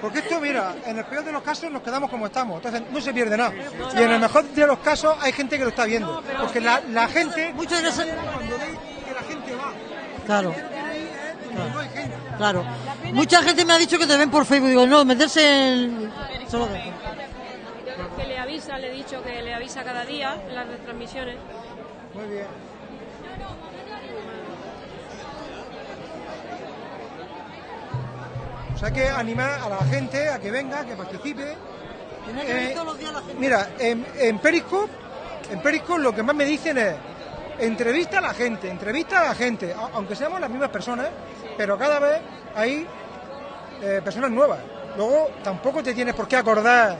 Porque esto, mira, en el peor de los casos nos quedamos como estamos, entonces no se pierde nada. Y en el mejor de los casos hay gente que lo está viendo. Porque la, la gente. Muchas veces. Cuando que la gente va. Claro. Claro. Mucha gente me ha dicho que te ven por Facebook. Digo, no, meterse en. Solo que- Que le avisa, le he dicho que le avisa cada día en las retransmisiones. Muy bien. O sea, hay que animar a la gente a que venga, a que participe. Tiene que venir Eh, todos los días la gente. Mira, en, en Periscope, en Periscope lo que más me dicen es entrevista a la gente, entrevista a la gente, aunque seamos las mismas personas, pero cada vez hay eh, personas nuevas. Luego tampoco te tienes por qué acordar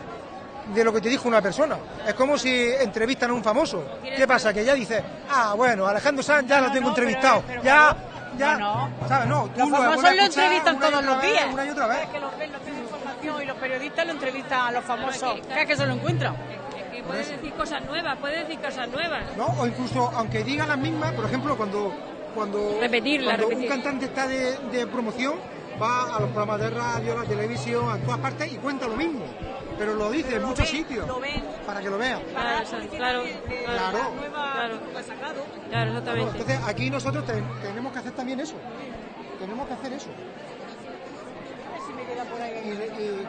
de lo que te dijo una persona. Es como si entrevistan a un famoso. ¿Qué pasa? Que ya dices, ah, bueno, Alejandro Sanz ya lo tengo entrevistado. ya, ya, ¿sabes? No, tú Los lo famosos lo entrevistan todos otra los vez, días. Una y otra vez. Es que los ven, los tienen información y los periodistas lo entrevistan a los famosos. ¿Qué es que se lo encuentran? Que puede decir cosas nuevas, puede decir cosas nuevas. ¿no? O incluso, aunque diga las mismas, por ejemplo, cuando, cuando, Repetirla, cuando repetir. un cantante está de, de promoción, va a los programas de radio, a la televisión, a todas partes y cuenta lo mismo. Pero lo dice en muchos sitios. Para que lo vean. Claro, claro, Claro. claro, claro, exactamente. Entonces, aquí nosotros te- tenemos que hacer también eso. Tenemos que hacer eso. Y, y-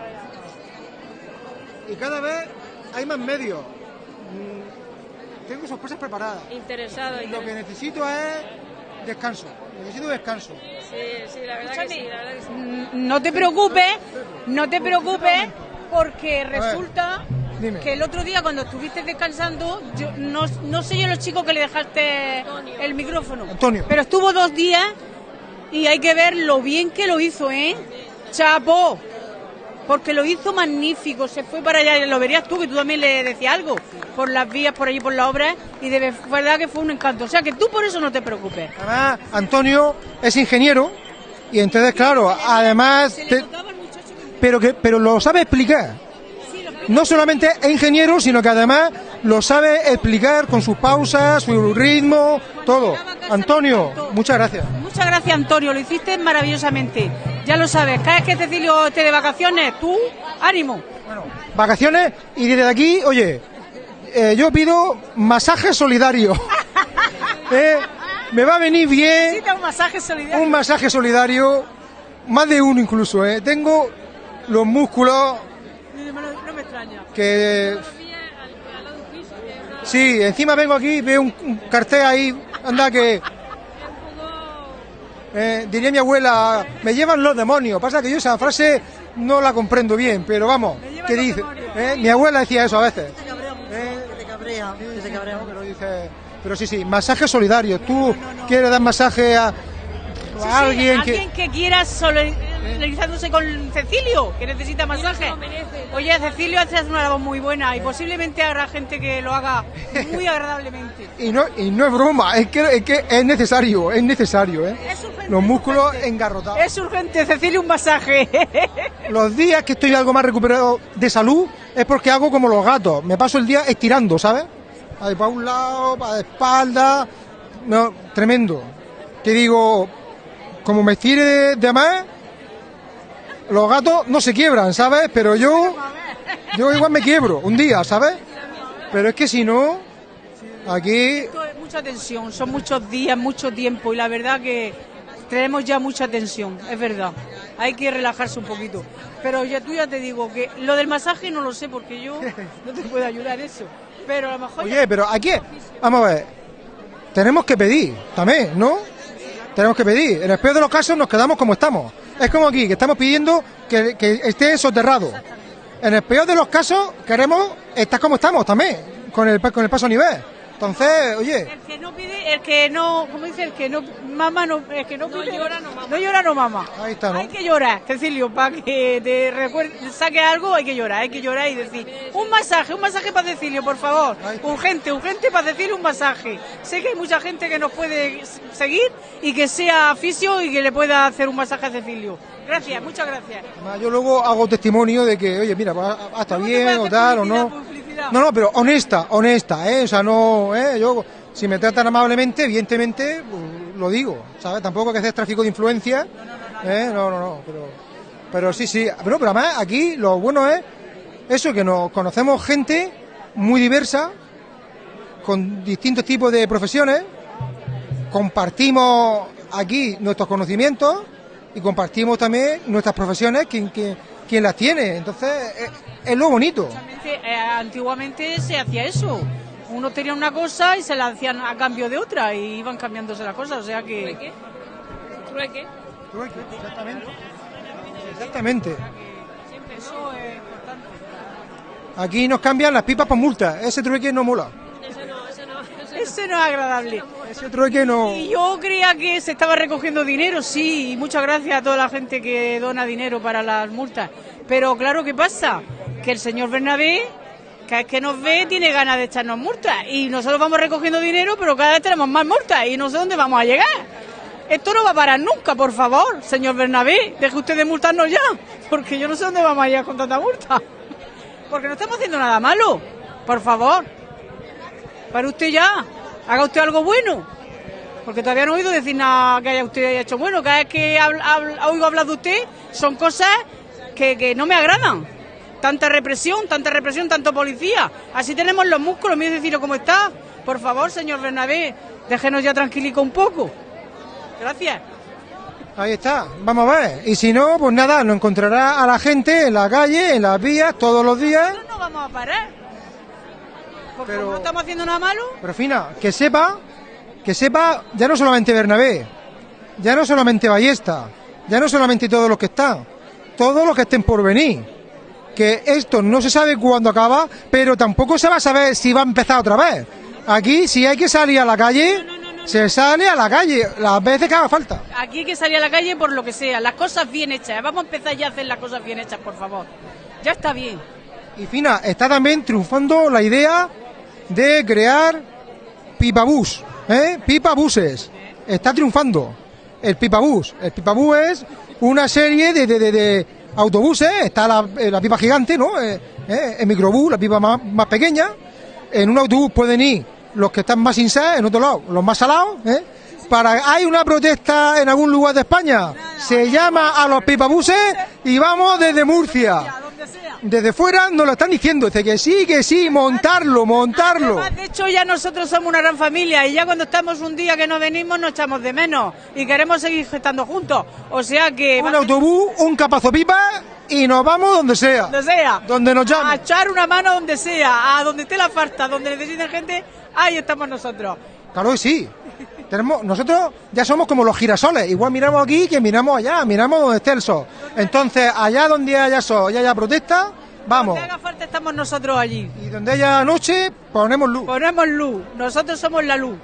y cada vez hay más medios. Mm, Tengo sorpresas preparadas. Interesado. Lo que necesito es descanso. Necesito descanso. Sí, sí, la verdad que sí, la verdad que sí. No te preocupes, no te preocupes, porque resulta dime. que el otro día cuando estuviste descansando, yo no, no sé yo los chicos que le dejaste el micrófono. Antonio. Pero estuvo dos días y hay que ver lo bien que lo hizo, ¿eh? Chapo. porque lo hizo magnífico, se fue para allá, lo verías tú, que tú también le decías algo, por las vías, por allí, por la obra, y de verdad que fue un encanto. O sea, que tú por eso no te preocupes. Además, Antonio es ingeniero y entonces, claro, además... te- pero, que, pero lo sabe explicar. No solamente es ingeniero, sino que además lo sabe explicar con sus pausas, su ritmo, todo. Antonio, muchas gracias. Muchas gracias, Antonio, lo hiciste maravillosamente. Ya lo sabes, cada vez que Cecilio esté de vacaciones, tú, ánimo. Vacaciones y desde aquí, oye, eh, yo pido masaje solidario. [laughs] Eh, me va a venir bien Necesita un masaje solidario. un masaje solidario, más de uno incluso. Eh. Tengo los músculos No me extraña. que... Sí, encima vengo aquí, veo un, un cartel ahí, anda que... [laughs] Eh, diría mi abuela, me llevan los demonios. Pasa que yo esa frase no la comprendo bien, pero vamos, ¿qué dice? Eh, Mi abuela decía eso a veces. Que te cabrea, que te cabrea. Pero dice, pero sí, sí, masaje solidario. ¿Tú quieres dar masaje a Sí, sí, alguien que... alguien que quiera solidarizándose con Cecilio, que necesita masaje. Oye, Cecilio hace una labor muy buena y posiblemente habrá gente que lo haga muy agradablemente. [laughs] Y no, y no es broma, es que, es que es necesario, es necesario, ¿eh? Los músculos engarrotados. Es urgente, Cecilio, un masaje. [laughs] Los días que estoy algo más recuperado de salud es porque hago como los gatos. Me paso el día estirando, ¿sabes? Ahí para un lado, para la espalda. No, tremendo. Te digo, como me estire de, de más, los gatos no se quiebran, ¿sabes? Pero yo, yo igual me quiebro un día, ¿sabes? Pero es que si no, aquí mucha tensión, son muchos días, mucho tiempo y la verdad que tenemos ya mucha tensión, es verdad. Hay que relajarse un poquito. Pero ya tú ya te digo que lo del masaje no lo sé porque yo no te puedo ayudar eso. Pero a lo mejor... Oye, pero aquí, vamos a ver, tenemos que pedir también, ¿no? Tenemos que pedir. En el peor de los casos nos quedamos como estamos. Es como aquí, que estamos pidiendo que, que esté soterrado. En el peor de los casos queremos estar como estamos también, con el, con el paso a nivel. Entonces, oye, El que no pide, el que no, ¿cómo dice? El que no mama, no, el que no, pide, llora, no mama. No llora, no mama. Ahí está, ¿no? Hay que llorar, Cecilio, para que te recuerde, saque algo, hay que llorar, hay que llorar y decir, un masaje, un masaje para Cecilio, por favor. Urgente, urgente para Cecilio un masaje. Sé que hay mucha gente que nos puede seguir y que sea aficio y que le pueda hacer un masaje a Cecilio. Gracias, muchas gracias. además, yo luego hago testimonio de que, oye, mira, está bien o tal o no. No, no, pero honesta, honesta, ¿eh? O sea, no, ¿eh? Yo, si me tratan amablemente, evidentemente, pues, lo digo, ¿sabes? Tampoco hay que hacer tráfico de influencia, ¿eh? No, no, no, pero, pero sí, sí. Pero, pero además, aquí lo bueno es eso, que nos conocemos gente muy diversa, con distintos tipos de profesiones, compartimos aquí nuestros conocimientos y compartimos también nuestras profesiones, quien, quien las tiene. Entonces, es, es lo bonito. Eh, antiguamente se hacía eso. Uno tenía una cosa y se la hacían a cambio de otra y iban cambiándose las cosas, o sea que... ¿Trueque? exactamente. Exactamente. Eso es importante. Aquí nos cambian las pipas por multa. Ese trueque no mola. Ese no es agradable. Ese trueque no... Y yo creía que se estaba recogiendo dinero, sí, y muchas gracias a toda la gente que dona dinero para las multas. Pero claro, ¿qué pasa? Que el señor Bernabé, cada vez que nos ve, tiene ganas de echarnos multas. Y nosotros vamos recogiendo dinero, pero cada vez tenemos más multas y no sé dónde vamos a llegar. Esto no va a parar nunca, por favor, señor Bernabé. Deje usted de multarnos ya, porque yo no sé dónde vamos a llegar con tanta multa. Porque no estamos haciendo nada malo, por favor. Para usted ya, haga usted algo bueno. Porque todavía no he oído decir nada que haya usted hecho bueno. Cada vez que oigo hablar de usted, son cosas que, que no me agradan. Tanta represión, tanta represión, tanto policía. Así tenemos los músculos, mire decirlo cómo está. Por favor, señor Bernabé, déjenos ya tranquilico un poco. Gracias. Ahí está, vamos a ver. Y si no, pues nada, nos encontrará a la gente en la calle, en las vías, todos los días. No vamos a parar. Como no estamos haciendo nada malo. Pero Fina, que sepa, que sepa ya no solamente Bernabé, ya no solamente Ballesta, ya no solamente todos los que están, todos los que estén por venir. Que esto no se sabe cuándo acaba, pero tampoco se va a saber si va a empezar otra vez. Aquí, si hay que salir a la calle, se sale a la calle las veces que haga falta. Aquí hay que salir a la calle por lo que sea, las cosas bien hechas. Vamos a empezar ya a hacer las cosas bien hechas, por favor. Ya está bien. Y Fina, está también triunfando la idea de crear pipabús, ¿eh? Pipabuses. Está triunfando el pipabús. El pipabús es una serie de, de- autobuses, está la, eh, la pipa gigante, ¿no? Eh, eh, el microbús, la pipa más, más pequeña. En un autobús pueden ir los que están más sinceros, en otro lado los más salados, ¿eh? Para, hay una protesta en algún lugar de España, se llama a los pipabuses y vamos desde Murcia. Desde fuera nos lo están diciendo, dice que sí, que sí, montarlo, montarlo. Además, de hecho, ya nosotros somos una gran familia y ya cuando estamos un día que no venimos nos echamos de menos y queremos seguir estando juntos. O sea que... Un autobús, un capazo pipa y nos vamos donde sea. Donde sea. Donde nos llamen. A echar una mano donde sea, a donde esté la falta, donde necesiten gente, ahí estamos nosotros. Claro que sí. Tenemos, nosotros ya somos como los girasoles, igual miramos aquí que miramos allá, miramos donde esté el sol. Entonces, allá donde haya sol y haya protesta, vamos. Donde haga falta estamos nosotros allí. Y donde haya noche, ponemos luz. Ponemos luz. Nosotros somos la luz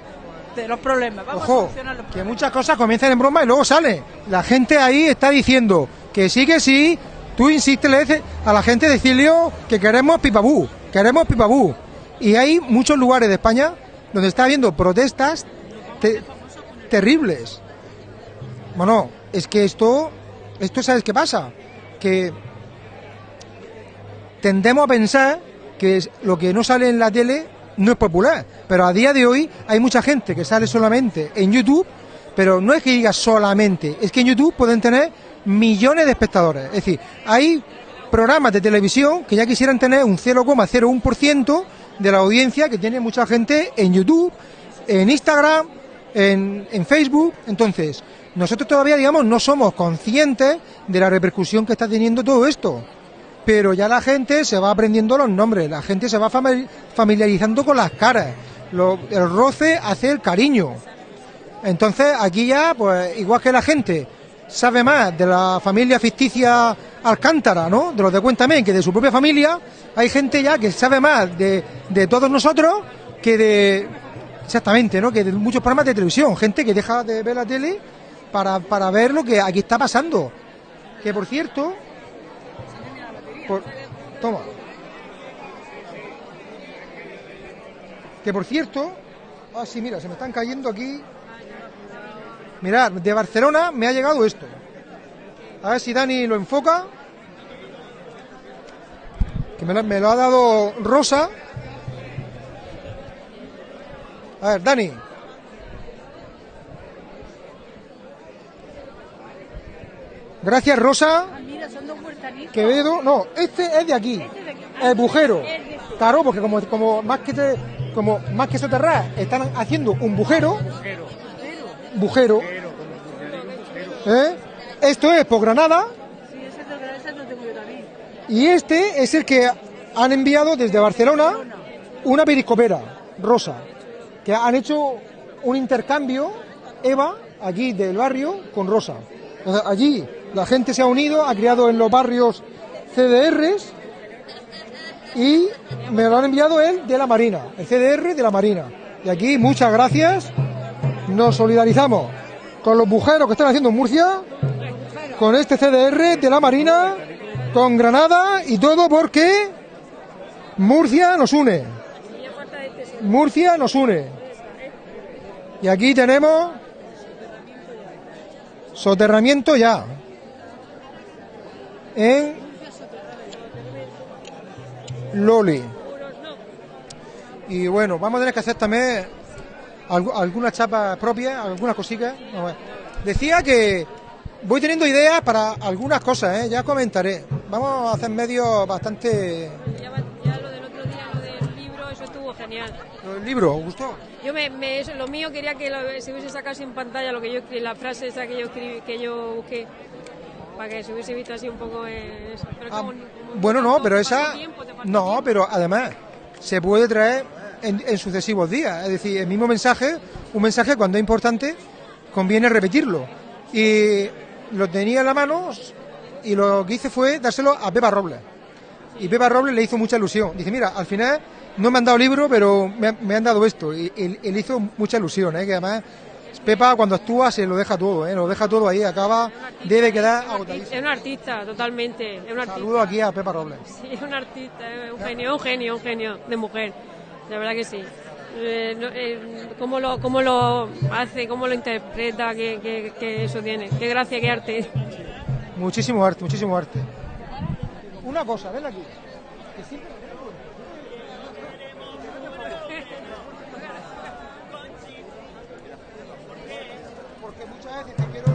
de los problemas. Vamos a Ojo, solucionar los que muchas cosas comienzan en broma y luego sale. La gente ahí está diciendo que sí, que sí. Tú insistes, le dices a la gente de Cilio que queremos pipabú, queremos pipabú. Y hay muchos lugares de España donde está habiendo protestas te- terribles. Bueno, es que esto, esto sabes qué pasa, que tendemos a pensar que lo que no sale en la tele no es popular, pero a día de hoy hay mucha gente que sale solamente en YouTube, pero no es que diga solamente, es que en YouTube pueden tener millones de espectadores, es decir, hay programas de televisión que ya quisieran tener un 0,01% de la audiencia que tiene mucha gente en YouTube, en Instagram, en, Facebook. Entonces, nosotros todavía, digamos, no somos conscientes de la repercusión que está teniendo todo esto. Pero ya la gente se va aprendiendo los nombres, la gente se va famili- familiarizando con las caras. El roce hace el cariño. Entonces, aquí ya, pues, igual que la gente sabe más de la familia ficticia Alcántara, ¿no? De los de Cuéntame, que de su propia familia, hay gente ya que sabe más de, de todos nosotros que de. Exactamente, ¿no? Que de muchos programas de televisión. Gente que deja de ver la tele para, para ver lo que aquí está pasando. Que por cierto. toma. Que por cierto. Ah, sí, mira, se me están cayendo aquí. Mirad, de Barcelona me ha llegado esto. A ver si Dani lo enfoca. Que me lo, me lo ha dado Rosa. A ver, Dani. Gracias, Rosa. Mira, son dos huertanitos. Quevedo. No, este es de aquí. El bujero. Claro, porque como, como más que te- como más que soterrar, están haciendo un bujero. Bujero. ¿Eh? Esto es por Granada. Sí, ese lo, ese lo tengo yo también. Y este es el que han enviado desde Barcelona una periscopera rosa, han hecho un intercambio, Eva, aquí del barrio, con Rosa. Allí la gente se ha unido, ha creado en los barrios CDRs y me lo han enviado él de la Marina, el CDR de la Marina. Y aquí muchas gracias, nos solidarizamos con los bujeros que están haciendo en Murcia, con este CDR de la Marina, con Granada y todo porque Murcia nos une. Murcia nos une. Y aquí tenemos soterramiento ya. En Loli. Y bueno, vamos a tener que hacer también algu- algunas chapas propias, algunas ver. Decía que voy teniendo ideas para algunas cosas, ¿eh? ya comentaré. Vamos a hacer medios bastante... Ya, lo del otro día, lo del libro, eso estuvo genial. ¿El libro gustó? Yo me, me- eso, lo mío quería que lo- se hubiese sacado así en pantalla lo que yo escri- la frase esa que yo escribí, que yo busqué para que se hubiese visto así un poco eh, eso. Pero Ah, como- como Bueno, no, pero esa... tiempo, No, pero además se puede traer en, en sucesivos días. Es decir, el mismo mensaje, un mensaje cuando es importante, conviene repetirlo. Y lo tenía en la mano y lo que hice fue dárselo a Pepa Robles. Y Pepa Robles le hizo mucha ilusión. Dice, mira, al final no me han dado libro, pero me, han- me han dado esto. Y él, él hizo mucha ilusión, ¿eh? que además Pepa cuando actúa se lo deja todo, ¿eh? lo deja todo ahí, acaba, debe quedar agotadísimo. Es un artista, totalmente. Es un artista. Saludo aquí a Pepa Robles. Sí, es un artista, es un genio, un genio, un genio de mujer. La verdad que sí. Eh, eh, cómo, lo, cómo lo hace, cómo lo interpreta, que, que- que eso tiene. Qué gracia, qué arte. Muchísimo arte, muchísimo arte. Una cosa, ven aquí. que siempre- Porque muchas veces te quiero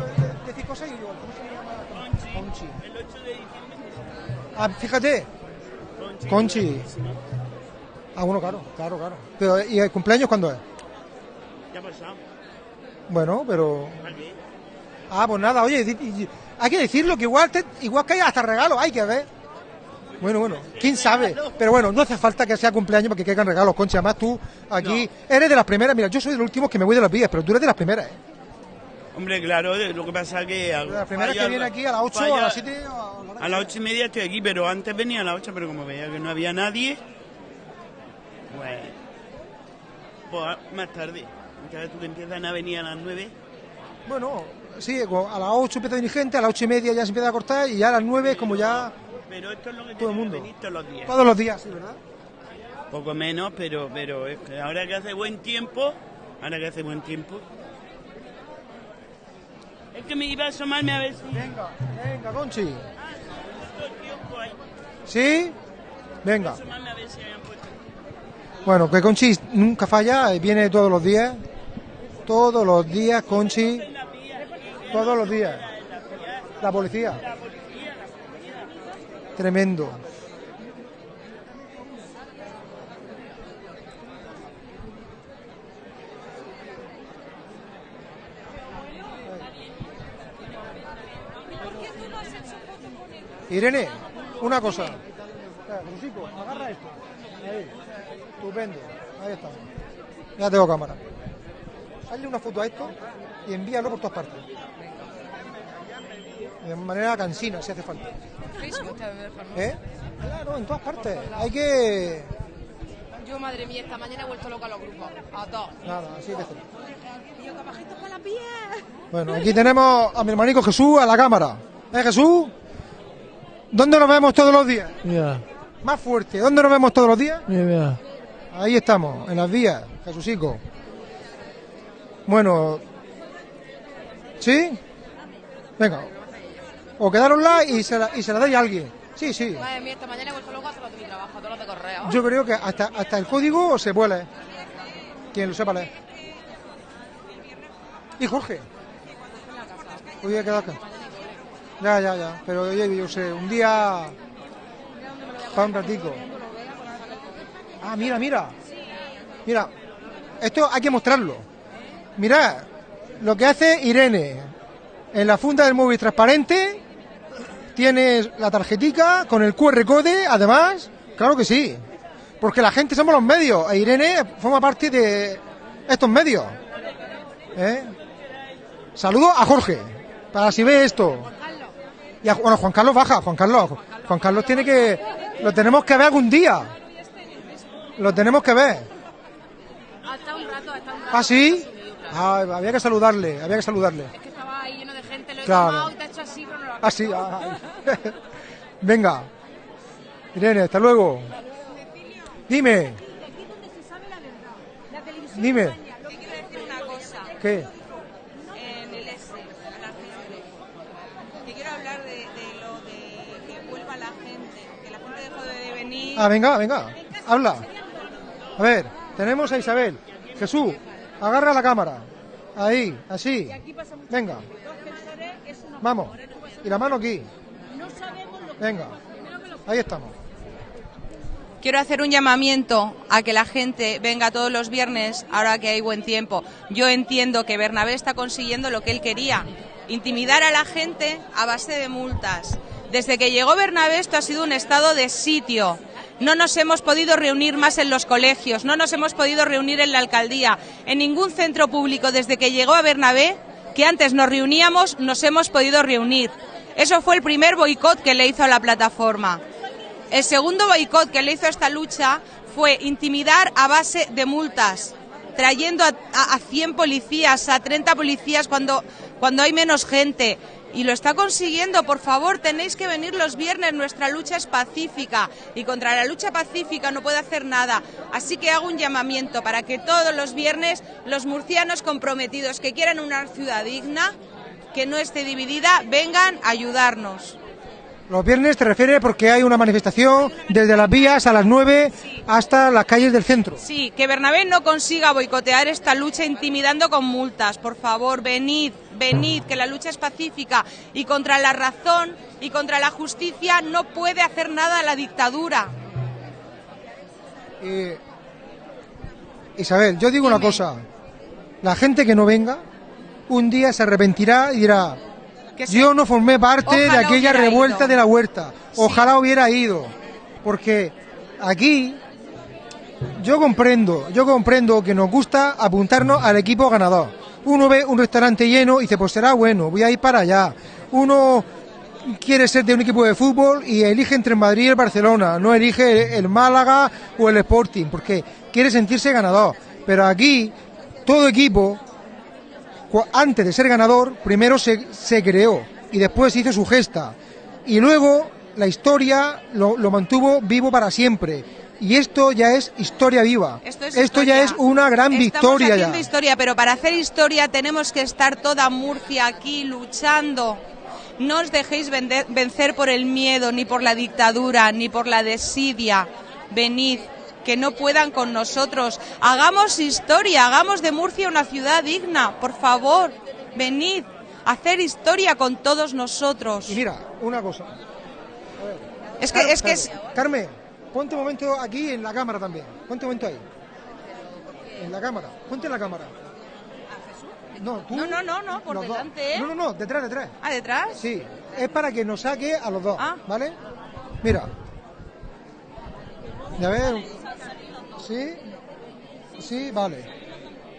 de- decir cosas y digo, ¿cómo se llama? Conchi. Ah, fíjate. Conchi. Ah, bueno, claro, claro, claro. Pero, ¿y el cumpleaños cuándo es? Ya pasado. Bueno, pero... Ah, pues nada, oye, hay que decirlo, que igual, te- igual que hay hasta regalos, hay que ver. Bueno, bueno, quién sabe. Pero bueno, no hace falta que sea cumpleaños para que caigan regalos, Concha. Además, tú aquí eres de las primeras. Mira, yo soy de los últimos que me voy de las vías, pero tú eres de las primeras. ¿eh? Hombre, claro, de- lo que pasa es que... De las primeras que viene aquí a las 8, a las 7. A las ocho y media estoy aquí, pero antes venía a las 8, pero como veía que no había nadie, pues, pues más tarde. Ya tú que empiezan a venir a las 9. Bueno, sí, a las 8 empieza a venir gente, a las 8 y media ya se empieza a cortar y ya a las 9 es como ya Pero esto es lo que todo el que mundo. venir todos los días. Todos los días, sí, ¿verdad? Poco menos, pero, pero es que ahora que hace buen tiempo, ahora que hace buen tiempo. Es que me iba a asomarme a ver si... Venga, venga, Conchi. ¿Sí? Venga. Asomarme a ver si habían puesto. Bueno, que Conchi nunca falla, eh, viene todos los días. Todos los días, Conchi. Todos los días. La policía. Tremendo. Irene, una cosa. Crucico, agarra esto. Ahí. Estupendo. Ahí está. Ya tengo cámara. Hazle una foto a esto y envíalo por todas partes. De manera cansina, si hace falta. ¿Eh? Claro, en todas partes. Hay que... Yo, madre mía, esta mañana he vuelto loca a los grupos. A todos. Nada, así la piel. Bueno, aquí tenemos a mi hermanico Jesús a la cámara. ¿Eh, Jesús? ¿Dónde nos vemos todos los días? Ya, Más fuerte. ¿Dónde nos vemos todos los días? ya, ya. Ahí estamos, en las vías, Jesucico. Bueno, ¿sí? Venga, o quedárosla y se la, y se la dais a alguien. Sí, sí. Madre mía, esta mañana he vuelto loca a hacer los de mi trabajo, todos los de correo. Yo creo que hasta, hasta el código se puede leer. Quien lo sepa leer. Y Jorge. Hoy he quedado acá. Ya, ya, ya. Pero yo sé, un día. Para un ratico. Ah, mira, mira. Mira. Esto hay que mostrarlo. Mirad lo que hace Irene. En la funda del móvil transparente tienes la tarjetica con el QR code, además. Claro que sí. Porque la gente somos los medios. E Irene forma parte de estos medios. ¿Eh? Saludo a Jorge. Para si ve esto. Y a, bueno, Juan Carlos baja. Juan Carlos. Juan Carlos tiene que. Lo tenemos que ver algún día. Lo tenemos que ver. Hasta un rato, hasta un rato. ¿Ah, sí? Ah, había que saludarle. Había que saludarle. Es que estaba ahí lleno de gente, lo he Claro. tomado y te ha hecho así, pero no lo ha Ah, sí. ah, [laughs] Venga. Irene, hasta luego. Dime. Dime. Yo quiero decir una cosa. ¿Qué? En el S, a la gente. Que quiero hablar de, de lo de que vuelva la gente. Que la gente dejó de venir. Ah, venga, venga. Habla. A ver, tenemos a Isabel. Jesús, agarra la cámara. Ahí, así. Venga. Vamos. Y la mano aquí. Venga. Ahí estamos. Quiero hacer un llamamiento a que la gente venga todos los viernes ahora que hay buen tiempo. Yo entiendo que Bernabé está consiguiendo lo que él quería, intimidar a la gente a base de multas. Desde que llegó Bernabé esto ha sido un estado de sitio. No nos hemos podido reunir más en los colegios, no nos hemos podido reunir en la alcaldía, en ningún centro público desde que llegó a Bernabé, que antes nos reuníamos, nos hemos podido reunir. Eso fue el primer boicot que le hizo a la plataforma. El segundo boicot que le hizo a esta lucha fue intimidar a base de multas, trayendo a, a- a 100 policías, a 30 policías cuando, cuando hay menos gente. Y lo está consiguiendo, por favor, tenéis que venir los viernes, nuestra lucha es pacífica y contra la lucha pacífica no puede hacer nada. Así que hago un llamamiento para que todos los viernes los murcianos comprometidos que quieran una ciudad digna, que no esté dividida, vengan a ayudarnos. Los viernes te refieres porque hay una manifestación desde las vías a las 9 hasta las calles del centro. Sí, que Bernabé no consiga boicotear esta lucha intimidando con multas. Por favor, venid, venid, que la lucha es pacífica y contra la razón y contra la justicia no puede hacer nada la dictadura. Eh, Isabel, yo digo una cosa. La gente que no venga, un día se arrepentirá y dirá, yo no formé parte de aquella revuelta ido". de la huerta. Ojalá hubiera ido. Porque aquí yo comprendo, yo comprendo que nos gusta apuntarnos al equipo ganador. Uno ve un restaurante lleno y dice, pues será bueno, voy a ir para allá. Uno quiere ser de un equipo de fútbol y elige entre el Madrid y el Barcelona, no elige el Málaga o el Sporting, porque quiere sentirse ganador. Pero aquí, todo equipo, antes de ser ganador, primero se, se creó y después hizo su gesta. Y luego la historia lo, lo mantuvo vivo para siempre. Y esto ya es historia viva. Esto es ya historia. es una gran Estamos victoria haciendo ya. historia, pero para hacer historia tenemos que estar toda Murcia aquí luchando. No os dejéis vencer por el miedo, ni por la dictadura, ni por la desidia. Venid, que no puedan con nosotros. Hagamos historia, hagamos de Murcia una ciudad digna, por favor. Venid, a hacer historia con todos nosotros. Y mira, una cosa. Es que, es que es, Carmen, ponte un momento aquí en la cámara también. Ponte un momento ahí. En la cámara. Ponte en la cámara. No, tú. No, no, no, no, por delante, ¿eh? No, no, no, detrás, detrás. ¿Ah, detrás? Sí, es para que nos saque a los dos, Ah. ¿vale? Mira. A ver. ¿Sí? Sí, vale.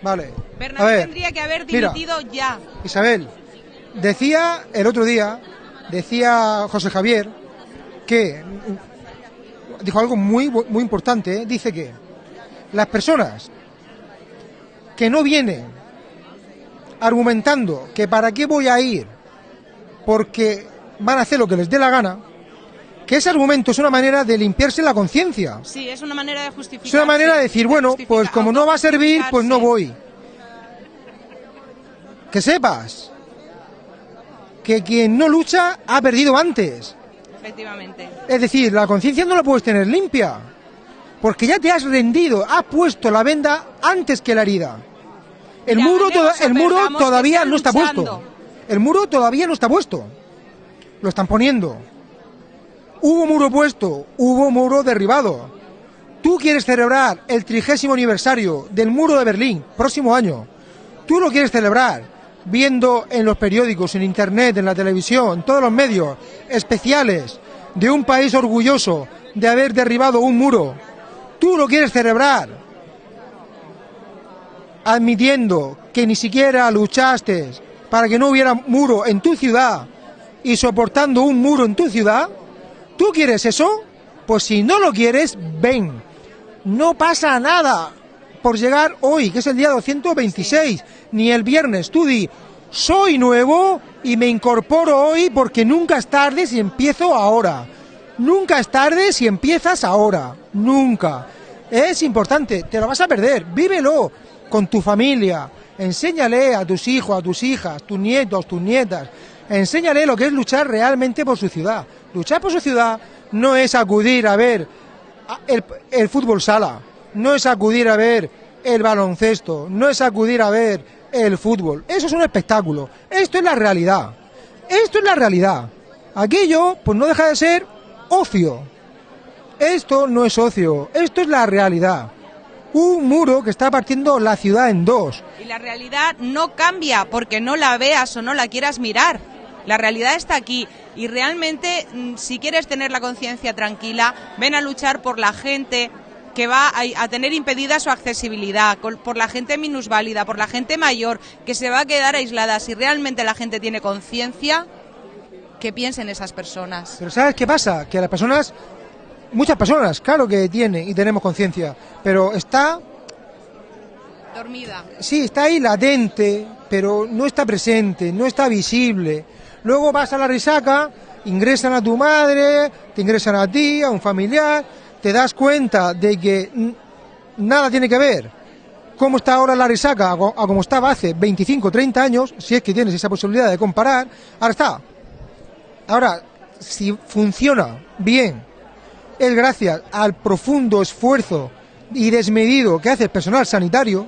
Vale. a Bernabé ver, tendría que haber mira. dimitido ya. Isabel, decía el otro día, decía José Javier, que mm, dijo algo muy, muy importante, ¿eh? dice que las personas que no vienen argumentando que para qué voy a ir porque van a hacer lo que les dé la gana, que ese argumento es una manera de limpiarse la conciencia. Sí, es una manera de justificar. Es una manera de decir, bueno, pues como no va a servir, pues no voy. Que sepas que quien no lucha ha perdido antes. Efectivamente. Es decir, la conciencia no la puedes tener limpia. Porque ya te has rendido, has puesto la venda antes que la herida. El Mira, muro, toda- el muro todavía no está puesto. El muro todavía no está puesto. Lo están poniendo. Hubo muro puesto, hubo muro derribado. Tú quieres celebrar el trigésimo aniversario del muro de Berlín, próximo año. Tú lo quieres celebrar viendo en los periódicos, en internet, en la televisión, en todos los medios especiales de un país orgulloso de haber derribado un muro. Tú lo quieres celebrar admitiendo que ni siquiera luchaste para que no hubiera muro en tu ciudad y soportando un muro en tu ciudad, ¿tú quieres eso? Pues si no lo quieres, ven. No pasa nada por llegar hoy, que es el día 226, ni el viernes. Tú di, soy nuevo y me incorporo hoy porque nunca es tarde si empiezo ahora. Nunca es tarde si empiezas ahora. Nunca. Es importante, te lo vas a perder. Vívelo con tu familia. Enséñale a tus hijos, a tus hijas, tus nietos, tus nietas. Enséñale lo que es luchar realmente por su ciudad. Luchar por su ciudad no es acudir a ver el, el fútbol sala, no es acudir a ver el baloncesto, no es acudir a ver el fútbol. Eso es un espectáculo. Esto es la realidad. Esto es la realidad. Aquello, pues no deja de ser ocio. Esto no es ocio, esto es la realidad. Un muro que está partiendo la ciudad en dos. Y la realidad no cambia porque no la veas o no la quieras mirar. La realidad está aquí y realmente mm, si quieres tener la conciencia tranquila, ven a luchar por la gente que va a, tener impedida su accesibilidad, por la gente minusválida, por la gente mayor que se va a quedar aislada. Si realmente la gente tiene conciencia, que piensen esas personas. Pero ¿sabes qué pasa? Que las personas muchas personas, claro que tiene y tenemos conciencia, pero está, Dormida. sí, está ahí latente, pero no está presente, no está visible. Luego vas a la risaca, ingresan a tu madre, te ingresan a ti, a un familiar, te das cuenta de que nada tiene que ver cómo está ahora la risaca a como estaba hace 25, 30 años, si es que tienes esa posibilidad de comparar, ahora está. Ahora, si funciona bien, es gracias al profundo esfuerzo y desmedido que hace el personal sanitario,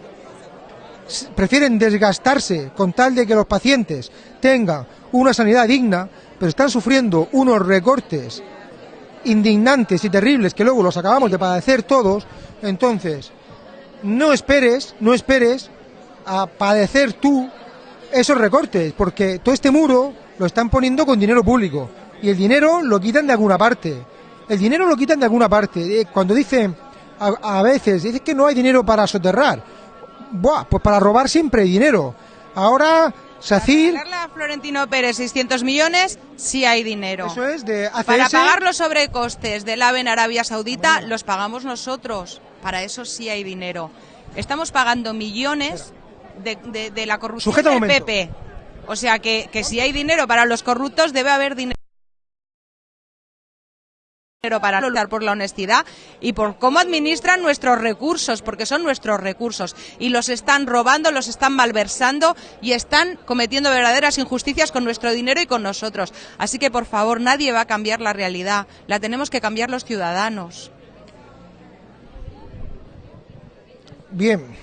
prefieren desgastarse con tal de que los pacientes tengan una sanidad digna, pero están sufriendo unos recortes indignantes y terribles que luego los acabamos de padecer todos, entonces no esperes, no esperes a padecer tú esos recortes, porque todo este muro lo están poniendo con dinero público y el dinero lo quitan de alguna parte. El dinero lo quitan de alguna parte. Eh, Cuando dicen a, a veces, dicen que no hay dinero para soterrar. Buah, pues para robar siempre dinero. Ahora SACIR Darle a Florentino Pérez 600 millones, sí hay dinero. Eso es de ACS. Para pagar los sobrecostes del AVE en Arabia Saudita, los pagamos nosotros. Para eso sí hay dinero. Estamos pagando millones de, de- de la corrupción Sujeta del momento. PP. O sea que, que si hay dinero para los corruptos, debe haber dinero para luchar por la honestidad y por cómo administran nuestros recursos, porque son nuestros recursos y los están robando, los están malversando y están cometiendo verdaderas injusticias con nuestro dinero y con nosotros. Así que, por favor, nadie va a cambiar la realidad, la tenemos que cambiar los ciudadanos. Bien.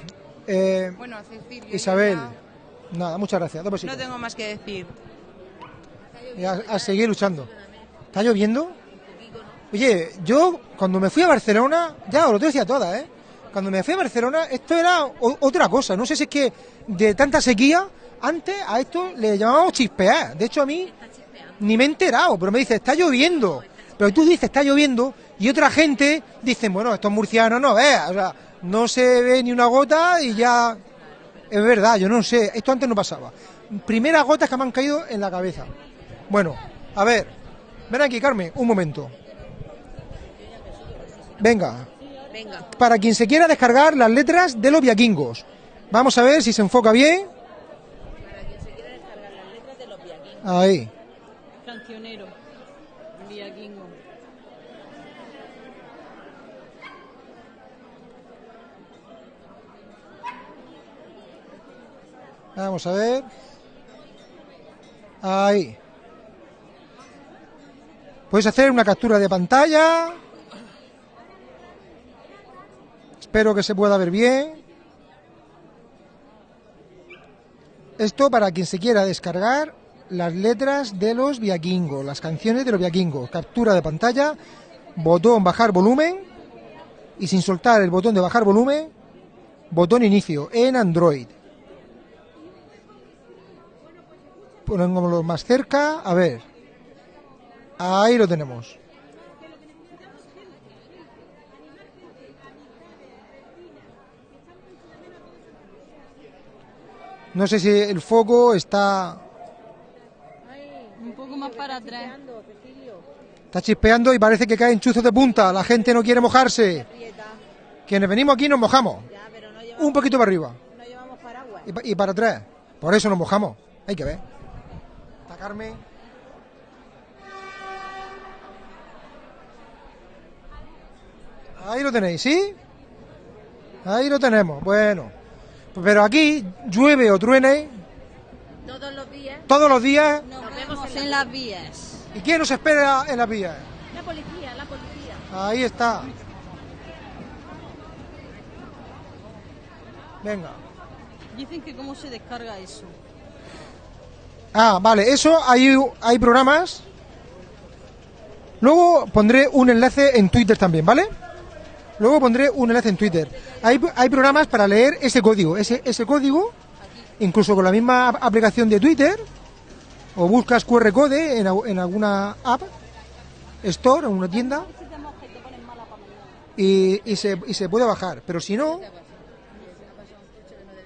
Eh, Bueno, Cecilia, Isabel, nada, muchas gracias. Dos. No tengo más que decir. A seguir luchando. ¿Está lloviendo? Oye, yo cuando me fui a Barcelona, ya os lo decía toda, ¿eh? Cuando me fui a Barcelona, esto era otra cosa. No sé si es que de tanta sequía, antes a esto le llamábamos chispear. De hecho, a mí ni me he enterado, pero me dice, está lloviendo. Pero tú dices, está lloviendo, y otra gente dice, bueno, estos murcianos no veas, o sea, no se ve ni una gota y ya. Es verdad, yo no sé, esto antes no pasaba. Primeras gotas que me han caído en la cabeza. Bueno, a ver, ven aquí, Carmen, un momento. Venga, Venga. para quien se quiera descargar las letras de los viaquingos. Vamos a ver si se enfoca bien. Ahí. Cancionero. Villaquingo. Vamos a ver. Ahí. Puedes hacer una captura de pantalla. Espero que se pueda ver bien. Esto para quien se quiera descargar las letras de los viaquingos, las canciones de los viaquingos. Captura de pantalla, botón bajar volumen y sin soltar el botón de bajar volumen, botón inicio en Android. Pongámoslo más cerca, a ver. Ahí lo tenemos. No sé si el foco está, Un poco más para atrás. está chispeando y parece que caen chuzos de punta. La gente no quiere mojarse. Quienes venimos aquí nos mojamos. Un poquito para arriba. Y, pa- y para atrás. Por eso nos mojamos. Hay que ver. Está Carmen. Ahí lo tenéis, ¿sí? Ahí lo tenemos. Bueno. Pero aquí llueve o truene Todos los días. todos los días. Nos vemos en las vías. ¿Y quién nos espera en las vías? La policía, la policía. Ahí está. Venga. Dicen que cómo se descarga eso. Ah, vale, eso hay, hay programas. Luego pondré un enlace en Twitter también, ¿vale? Luego pondré un enlace en Twitter. Hay, hay programas para leer ese código, ese, ese código, incluso con la misma ap- aplicación de Twitter, o buscas QR code en, en alguna app, store, en una tienda, y, y se, y se puede bajar. Pero si no,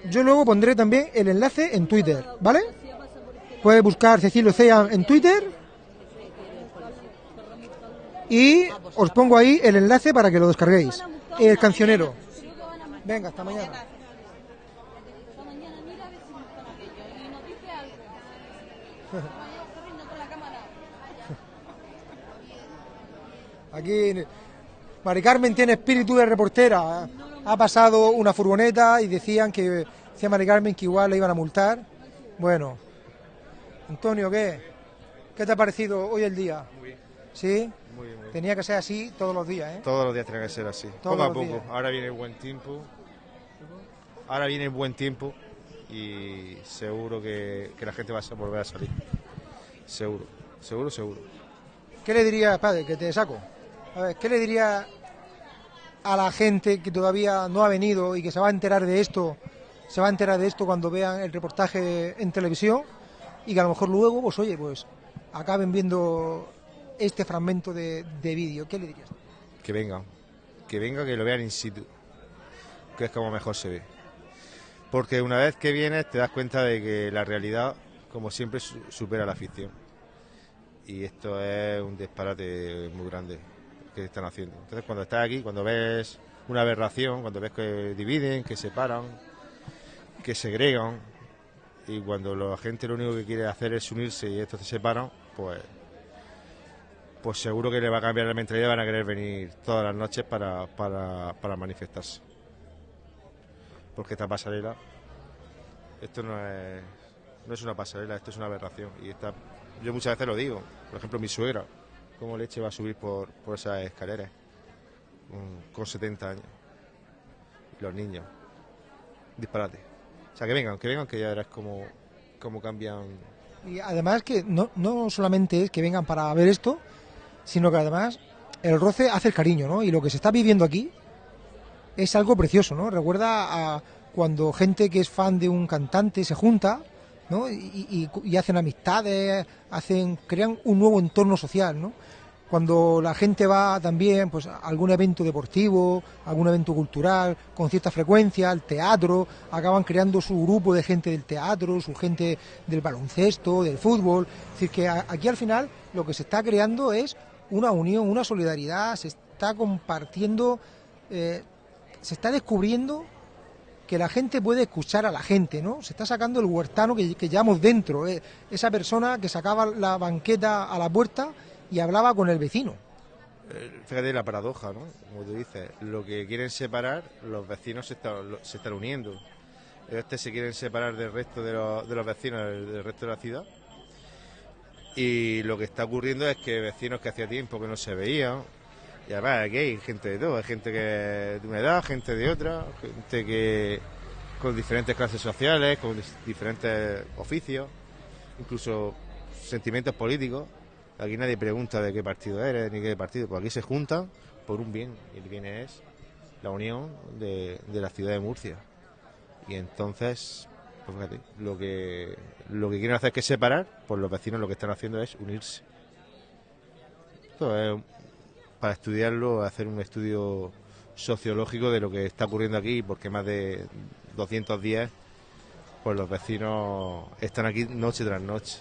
yo luego pondré también el enlace en Twitter, ¿vale? Puedes buscar Cecilio Cea en Twitter Y os pongo ahí el enlace para que lo descarguéis. El cancionero. Venga, hasta mañana. [laughs] Aquí Mari Carmen tiene espíritu de reportera. Ha pasado una furgoneta y decían que decía Mari Carmen que igual le iban a multar. Bueno, Antonio, ¿qué? ¿Qué te ha parecido hoy el día? Muy bien. ¿Sí? Tenía que ser así todos los días, ¿eh? Todos los días tiene que ser así. Todos poco a poco. días. Ahora viene el buen tiempo. Ahora viene el buen tiempo y seguro que, que la gente va a volver a salir. Seguro, seguro, seguro. ¿Qué le diría, padre, que te saco? A ver, ¿qué le diría a la gente que todavía no ha venido y que se va a enterar de esto, se va a enterar de esto cuando vean el reportaje en televisión y que a lo mejor luego, pues oye, pues acaben viendo este fragmento de, de vídeo? ¿Qué le dirías? Que vengan, que vengan, que lo vean in situ, que es como mejor se ve. Porque una vez que vienes te das cuenta de que la realidad, como siempre, su- supera la ficción. Y esto es un disparate muy grande que están haciendo. Entonces cuando estás aquí, cuando ves una aberración, cuando ves que dividen, que separan, que segregan, y cuando la gente lo único que quiere hacer es unirse y estos se separan, pues pues seguro que le va a cambiar la mentalidad y van a querer venir todas las noches para, para, manifestarse. Porque esta pasarela, esto no es, no es una pasarela, esto es una aberración. Y esta, yo muchas veces lo digo, por ejemplo mi suegra, cómo leche va a subir por, por esas escaleras mm, con 70 años. Los niños, disparate. O sea, que vengan, que vengan, que ya verás cómo, cómo cambian Y además que no, no solamente es que vengan para ver esto, sino que además el roce hace el cariño, ¿no? Y lo que se está viviendo aquí es algo precioso, ¿no? Recuerda a cuando gente que es fan de un cantante se junta, ¿no? Y, hacen amistades, hacen, crean un nuevo entorno social, ¿no? Cuando la gente va también pues, a algún evento deportivo, algún evento cultural, con cierta frecuencia, al teatro, acaban creando su grupo de gente del teatro, su gente del baloncesto, del fútbol. Es decir, que aquí al final lo que se está creando es una unión, una solidaridad, se está compartiendo, eh, se está descubriendo que la gente puede escuchar a la gente, ¿no? Se está sacando el huertano que, que llevamos dentro, eh, esa persona que sacaba la banqueta a la puerta y hablaba con el vecino. Eh, Fíjate la paradoja, ¿no? Como tú dices, lo que quieren separar, los vecinos se están, lo- se están uniendo. Este se quieren separar del resto de los, de los vecinos del resto de la ciudad. Y lo que está ocurriendo es que vecinos que hacía tiempo que no se veían, y además aquí hay gente de todo, hay gente que de una edad, gente de otra, gente que con diferentes clases sociales, con diferentes oficios, incluso sentimientos políticos. Aquí nadie pregunta de qué partido eres ni qué partido, pues aquí se juntan por un bien, y el bien es la unión de la ciudad de Murcia. Y entonces, pues lo que, lo que quieren hacer es que separar, pues los vecinos lo que están haciendo es unirse. Esto es para estudiarlo, hacer un estudio sociológico de lo que está ocurriendo aquí, porque más de 200 días, pues los vecinos están aquí noche tras noche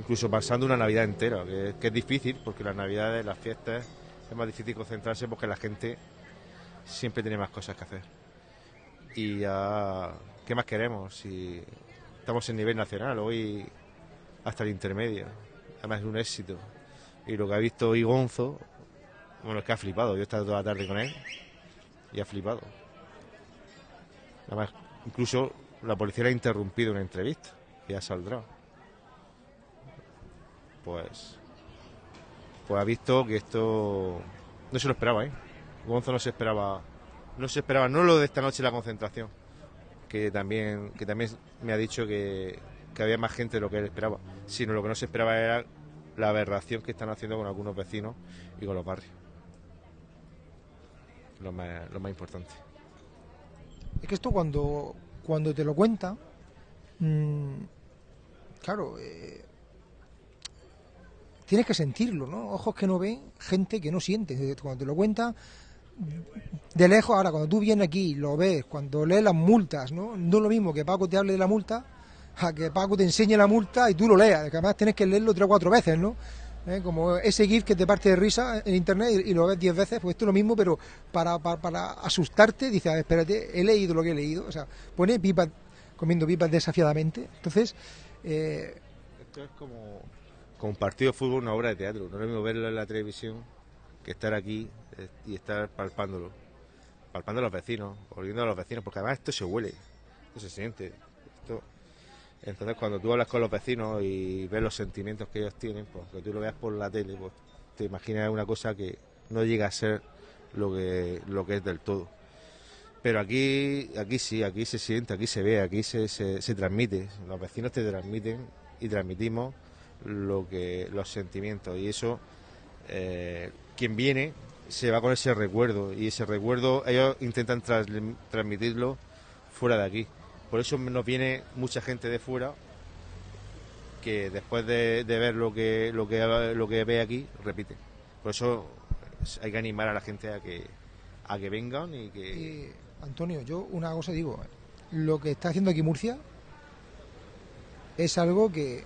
incluso pasando una Navidad entera, que, que es difícil, porque las Navidades, las fiestas, es más difícil concentrarse porque la gente siempre tiene más cosas que hacer. Y ya, ¿qué más queremos? Si estamos en nivel nacional, hoy hasta el intermedio, además es un éxito. Y lo que ha visto Igonzo, bueno, es que ha flipado, yo he estado toda la tarde con él y ha flipado. Además, incluso la policía le ha interrumpido una entrevista, y ya saldrá pues pues ha visto que esto no se lo esperaba, ¿eh? Gonzo no se esperaba no se esperaba no lo de esta noche la concentración, que también que también me ha dicho que, que había más gente de lo que él esperaba, sino lo que no se esperaba era la aberración que están haciendo con algunos vecinos y con los barrios. Lo más, lo más importante. Es que esto cuando, cuando te lo cuenta, mm, claro, eh, tienes que sentirlo, ¿no? Ojos que no ven, gente que no siente. Cuando te lo cuenta, de lejos, ahora cuando tú vienes aquí, lo ves, cuando lees las multas, ¿no? No es lo mismo que Paco te hable de la multa, a que Paco te enseñe la multa y tú lo leas, que además tienes que leerlo tres o cuatro veces, ¿no? ¿eh? Como ese GIF que te parte de risa en internet y, lo ves 10 veces, pues esto es lo mismo, pero para, para, para asustarte, dices, a ver, espérate, he leído lo que he leído. O sea, pone pipas, comiendo pipas desafiadamente. Entonces, eh, Esto es como, como partido de fútbol, una obra de teatro. No es lo mismo verlo en la televisión que estar aquí y estar palpándolo. Palpando a los vecinos, oliendo a los vecinos, porque además esto se huele, esto se siente. Entonces, cuando tú hablas con los vecinos y ves los sentimientos que ellos tienen, pues que tú lo veas por la tele, pues te imaginas una cosa que no llega a ser lo que, lo que es del todo. Pero aquí, aquí sí, aquí se siente, aquí se ve, aquí se, se, se transmite. Los vecinos te transmiten y transmitimos lo que, los sentimientos. Y eso, eh, quien viene se va con ese recuerdo. Y ese recuerdo ellos intentan transmitirlo fuera de aquí. Por eso nos viene mucha gente de fuera que después de, de ver lo que, lo, que, lo que ve aquí, repite. Por eso hay que animar a la gente a que, a que vengan y que... y, Antonio, yo una cosa digo, lo que está haciendo aquí Murcia es algo que,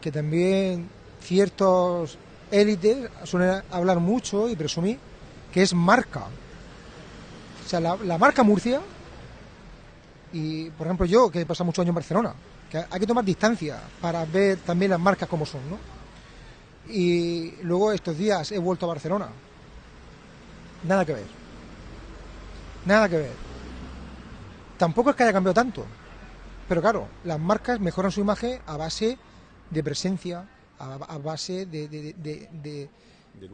que también ciertos élites suelen hablar mucho y presumir, que es marca. O sea, la, la marca Murcia, y por ejemplo yo, que he pasado muchos años en Barcelona, que hay que tomar distancia para ver también las marcas como son, ¿no? Y luego estos días he vuelto a Barcelona. Nada que ver. Nada que ver. Tampoco es que haya cambiado tanto. Pero claro, las marcas mejoran su imagen a base de presencia, a, a base de, de- de- de-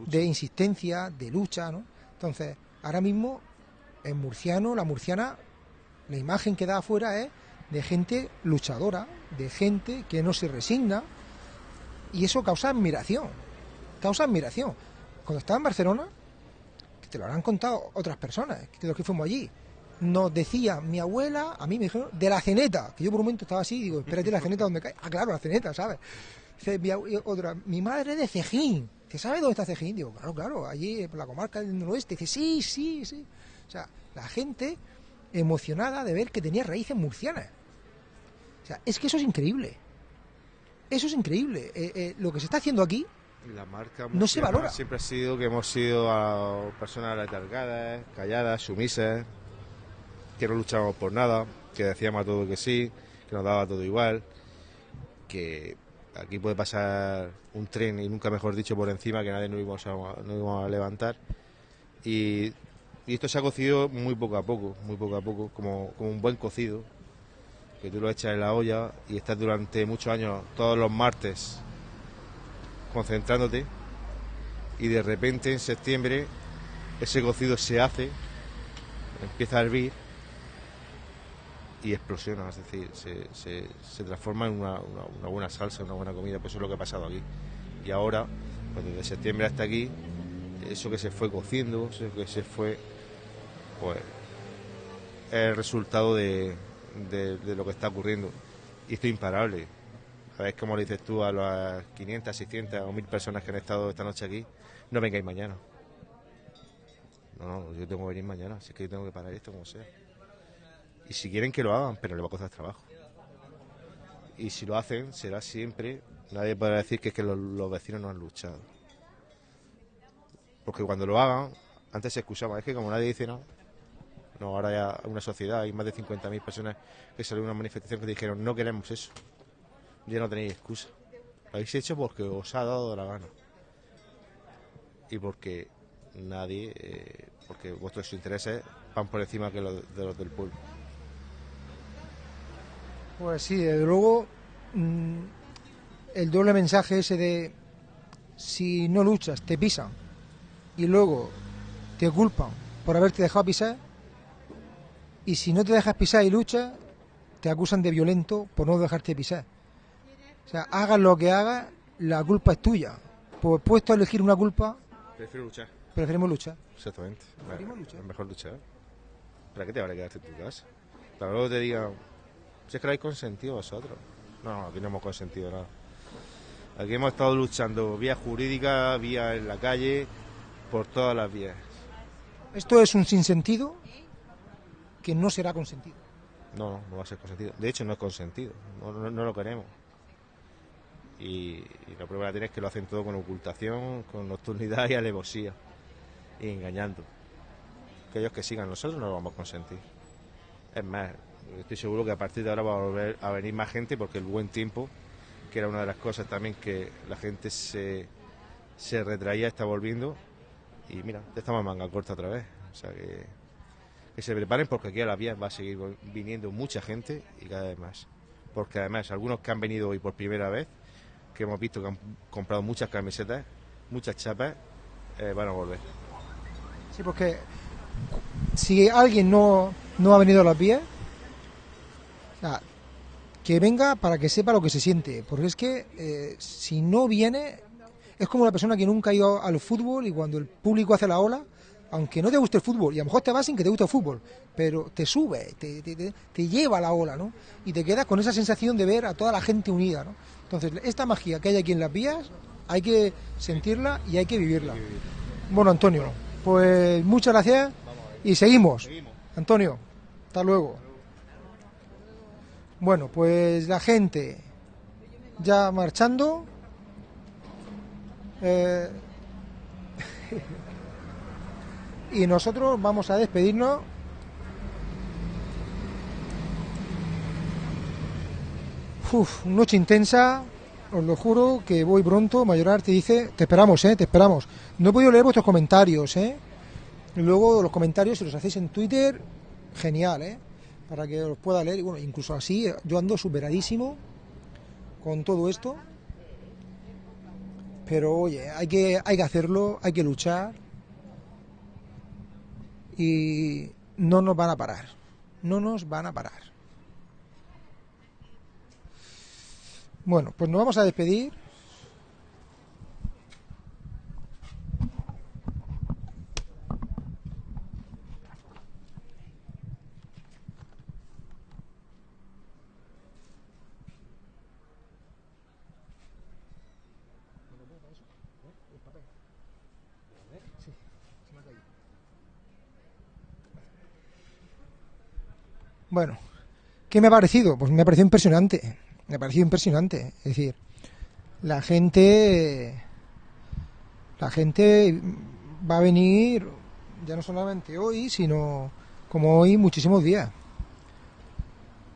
de insistencia, de lucha, ¿no? Entonces, ahora mismo, en murciano, la murciana, la imagen que da afuera es de gente luchadora, de gente que no se resigna, y eso causa admiración. Causa admiración. Cuando estaba en Barcelona, que te lo habrán contado otras personas, que los que fuimos allí, nos decía mi abuela, a mí me dijeron, de la ceneta, que yo por un momento estaba así, digo, espérate, la ceneta donde cae. Ah, claro, la ceneta, ¿sabes? Dice, mi, abue- otra, mi madre es de Cejín. Dice, ¿sabes dónde está Cejín? Digo, claro, claro, allí por la comarca del noroeste. Dice, sí, sí, sí. O sea, la gente emocionada de ver que tenía raíces murcianas. O sea, es que eso es increíble. Eso es increíble. Eh, eh, lo que se está haciendo aquí, La marca No se valora. Siempre ha sido que hemos sido a personas letargadas, calladas, sumisas, que no luchábamos por nada, que decíamos a todo que sí, que nos daba todo igual, que aquí puede pasar un tren, y nunca mejor dicho, por encima, que nadie nos íbamos a, levantar. Y, esto se ha cocido muy poco a poco, muy poco a poco, como un buen cocido, que tú lo echas en la olla y estás durante muchos años, todos los martes, concentrándote y de repente en septiembre ese cocido se hace, empieza a hervir y explosiona, es decir, se, transforma en una, buena salsa, una buena comida, pues eso es lo que ha pasado aquí. Y ahora, pues desde septiembre hasta aquí, eso que se fue cociendo, eso que se fue, pues es el resultado de, de- lo que está ocurriendo. Y esto es imparable. ¿Sabes cómo le dices tú a las 500, 600 o 1000 personas que han estado esta noche aquí? No vengáis mañana. No, no, yo tengo que venir mañana, así que yo tengo que parar esto como sea. Y si quieren que lo hagan, pero le va a costar trabajo. Y si lo hacen, será siempre, nadie podrá decir que que los, vecinos no han luchado. Porque cuando lo hagan, antes se excusaban, es que como nadie dice nada, no, ahora ya una sociedad, hay más de 50.000 personas que salieron a una manifestación que dijeron, no queremos eso, ya no tenéis excusa. Lo habéis hecho porque os ha dado la gana. Y porque nadie, eh, porque vuestros intereses van por encima que los de los del pueblo. Pues sí, desde luego, mm, el doble mensaje ese de si no luchas, te pisan y luego te culpan por haberte dejado pisar y si no te dejas pisar y luchas, te acusan de violento por no dejarte pisar. O sea, hagas lo que hagas, la culpa es tuya. Pues puesto a elegir una culpa, Prefiero luchar. preferimos luchar. Exactamente. Preferimos luchar. Es mejor luchar. ¿Para qué te vale quedarte en tu casa? Para luego te digan, si es que lo habéis consentido vosotros. No, no, aquí no hemos consentido nada. Aquí hemos estado luchando vía jurídica, vía en la calle, por todas las vías. Esto es un sinsentido que no será consentido. No, no, no va a ser consentido. De hecho, no es consentido. No, no, no lo queremos. Y, y la prueba la tiene es que lo hacen todo con ocultación, con nocturnidad y alevosía, y engañando. Que ellos que sigan, nosotros no lo vamos a consentir. Es más, estoy seguro que a partir de ahora va a volver a venir más gente porque el buen tiempo, que era una de las cosas también que la gente se, se retraía, está volviendo. Y mira, ya estamos manga corta otra vez. O sea que, que se preparen porque aquí a las vías va a seguir viniendo mucha gente y cada vez más. Porque además, algunos que han venido hoy por primera vez, que hemos visto que han comprado muchas camisetas, muchas chapas, eh, van a volver. Sí, porque si alguien no, no ha venido a las vías, o sea, que venga para que sepa lo que se siente. Porque es que eh, si no viene, es como una persona que nunca ha ido al fútbol y cuando el público hace la ola, aunque no te guste el fútbol, y a lo mejor te vas sin que te guste el fútbol, pero te sube, te, te- te- te lleva a la ola, ¿no? Y te quedas con esa sensación de ver a toda la gente unida, ¿no? Entonces, esta magia que hay aquí en las vías, hay que sentirla y hay que vivirla. Bueno, Antonio, pues muchas gracias y seguimos. Antonio, hasta luego. Bueno, pues la gente ya marchando. Eh, [laughs] y nosotros vamos a despedirnos. Uf, noche intensa, os lo juro que voy pronto. Mayorar te dice, te esperamos, eh, te esperamos. No he podido leer vuestros comentarios, eh. Luego los comentarios, si los hacéis en Twitter, genial, eh, para que los pueda leer. Y bueno, incluso así, yo ando superadísimo con todo esto. Pero oye, hay que, hay que hacerlo, hay que luchar. Y no nos van a parar. No nos van a parar. Bueno, pues nos vamos a despedir. Bueno, ¿qué me ha parecido? Pues me ha parecido impresionante. Me ha parecido impresionante. Es decir, la gente. La gente va a venir ya no solamente hoy, sino como hoy muchísimos días.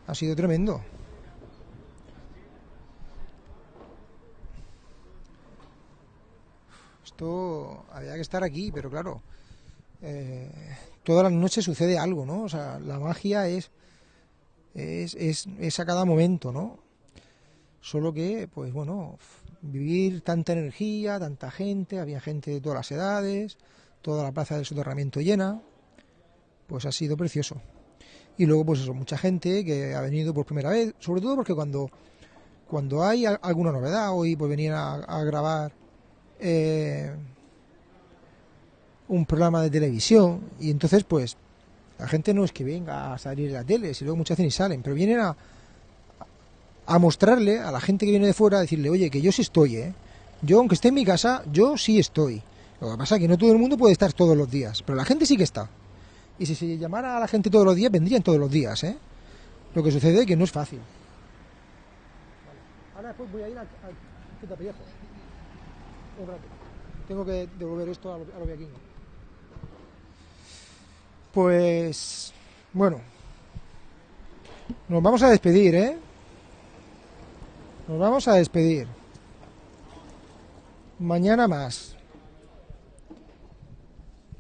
Ha sido tremendo. Esto había que estar aquí, pero claro, eh, todas las noches sucede algo, ¿no? O sea, la magia es, es, es, a cada momento, ¿no? Solo que, pues bueno, vivir tanta energía, tanta gente, había gente de todas las edades, toda la plaza del soterramiento llena, pues ha sido precioso. Y luego, pues eso, mucha gente que ha venido por primera vez, sobre todo porque cuando, cuando hay alguna novedad, hoy pues venían a, a grabar eh, un programa de televisión, y entonces pues la gente no es que venga a salir de la tele, si luego muchas veces ni salen, pero vienen a, a mostrarle a la gente que viene de fuera, a decirle, oye, que yo sí estoy, ¿eh? Yo, aunque esté en mi casa, yo sí estoy. Lo que pasa es que no todo el mundo puede estar todos los días, pero la gente sí que está. Y si se llamara a la gente todos los días, vendrían todos los días, ¿eh? Lo que sucede es que no es fácil. Ahora después voy a ir a, a. Un rato. Tengo que devolver esto a lo, a lo. Pues, bueno. Nos vamos a despedir, ¿eh? Nos vamos a despedir. Mañana más.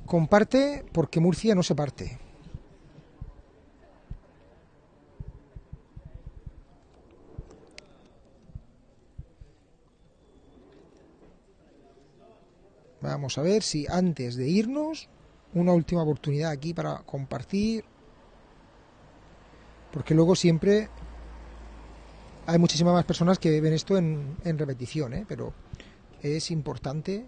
Comparte porque Murcia no se parte. Vamos a ver si antes de irnos, una última oportunidad aquí para compartir. Porque luego siempre hay muchísimas más personas que ven esto en, repetición, ¿eh? pero es importante.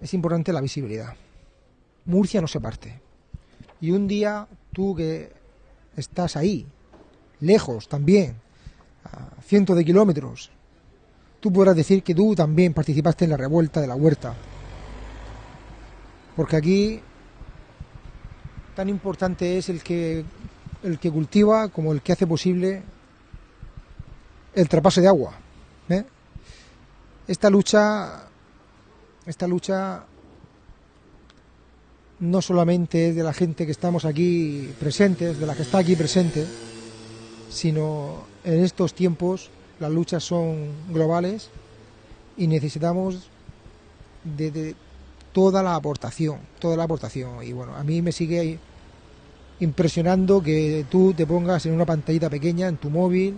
Es importante la visibilidad. Murcia no se parte. Y un día tú que estás ahí, lejos también, a cientos de kilómetros, tú podrás decir que tú también participaste en la revuelta de la huerta. Porque aquí tan importante es el que el que cultiva como el que hace posible el traspaso de agua. ¿eh? Esta lucha, esta lucha no solamente es de la gente que estamos aquí presentes, de la que está aquí presente, sino en estos tiempos las luchas son globales y necesitamos de, toda la aportación, toda la aportación. Y bueno, a mí me sigue impresionando que tú te pongas en una pantallita pequeña en tu móvil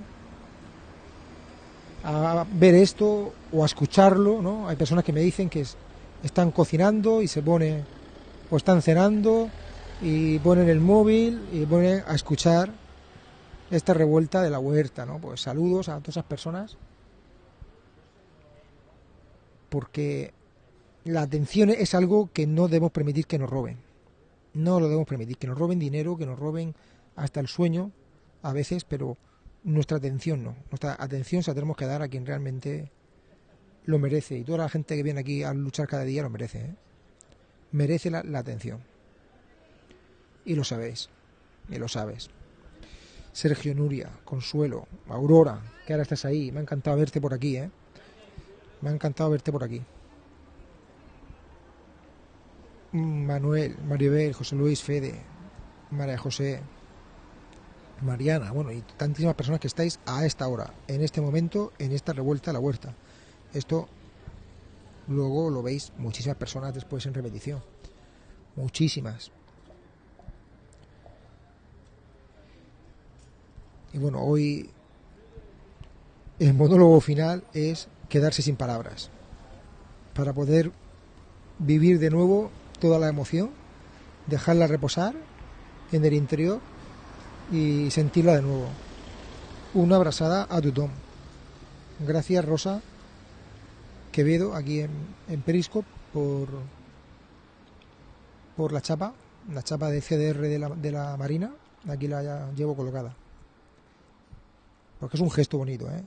a ver esto o a escucharlo, ¿no? Hay personas que me dicen que es- están cocinando y se pone o están cenando y ponen el móvil y ponen a escuchar esta revuelta de la huerta, ¿no? Pues saludos a todas esas personas porque la atención es algo que no debemos permitir que nos roben. No lo debemos permitir, que nos roben dinero, que nos roben hasta el sueño a veces, pero nuestra atención no. Nuestra atención se la tenemos que dar a quien realmente lo merece. Y toda la gente que viene aquí a luchar cada día lo merece. ¿eh? Merece la, la atención. Y lo sabéis. Y lo sabes. Sergio Nuria, Consuelo, Aurora, que ahora estás ahí. Me ha encantado verte por aquí, ¿eh? Me ha encantado verte por aquí. Manuel, Maribel, José Luis, Fede, María José, Mariana, bueno, y tantísimas personas que estáis a esta hora, en este momento, en esta revuelta a la huerta. Esto luego lo veis muchísimas personas después en repetición. Muchísimas. Y bueno, hoy el monólogo final es quedarse sin palabras para poder vivir de nuevo toda la emoción, dejarla reposar en el interior y sentirla de nuevo. Una abrazada a tu Tom. Gracias Rosa Quevedo aquí en, Periscope por, por la chapa, la chapa de CDR de la, de la Marina. Aquí la llevo colocada. Porque es un gesto bonito, ¿eh?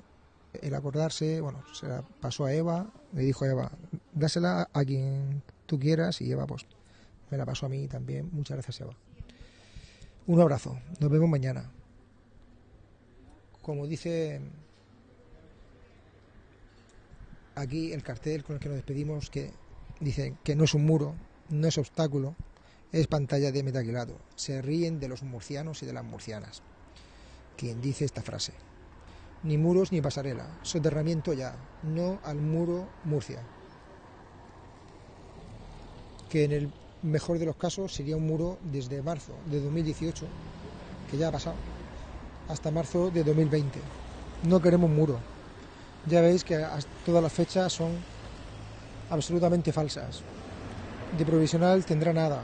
El acordarse, bueno, se la pasó a Eva, le dijo a Eva, dásela a quien tú quieras y Eva pues me la pasó a mí también. Muchas gracias Eva. Un abrazo, nos vemos mañana. Como dice aquí el cartel con el que nos despedimos, que dice que no es un muro, no es obstáculo, es pantalla de metaquilato. Se ríen de los murcianos y de las murcianas. Quien dice esta frase. Ni muros ni pasarela, soterramiento ya, no al muro Murcia. Que en el mejor de los casos sería un muro desde marzo de 2018, que ya ha pasado, hasta marzo de 2020. No queremos muro. Ya veis que as- todas las fechas son absolutamente falsas. De provisional tendrá nada.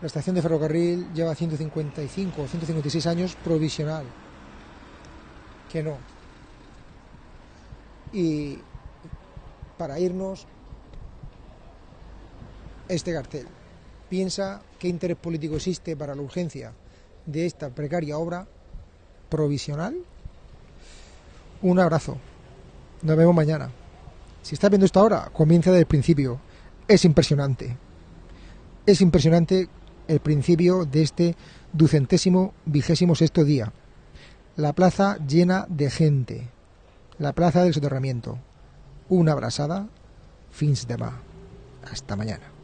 La estación de ferrocarril lleva 155 o 156 años provisional. Que no. Y para irnos, este cartel. Piensa qué interés político existe para la urgencia de esta precaria obra provisional. Un abrazo. Nos vemos mañana. Si estás viendo esto ahora, comienza desde el principio. Es impresionante. Es impresionante el principio de este ducentésimo vigésimo sexto día. La plaza llena de gente. La plaza del soterramiento. Una abrazada. Fins demà. Hasta mañana.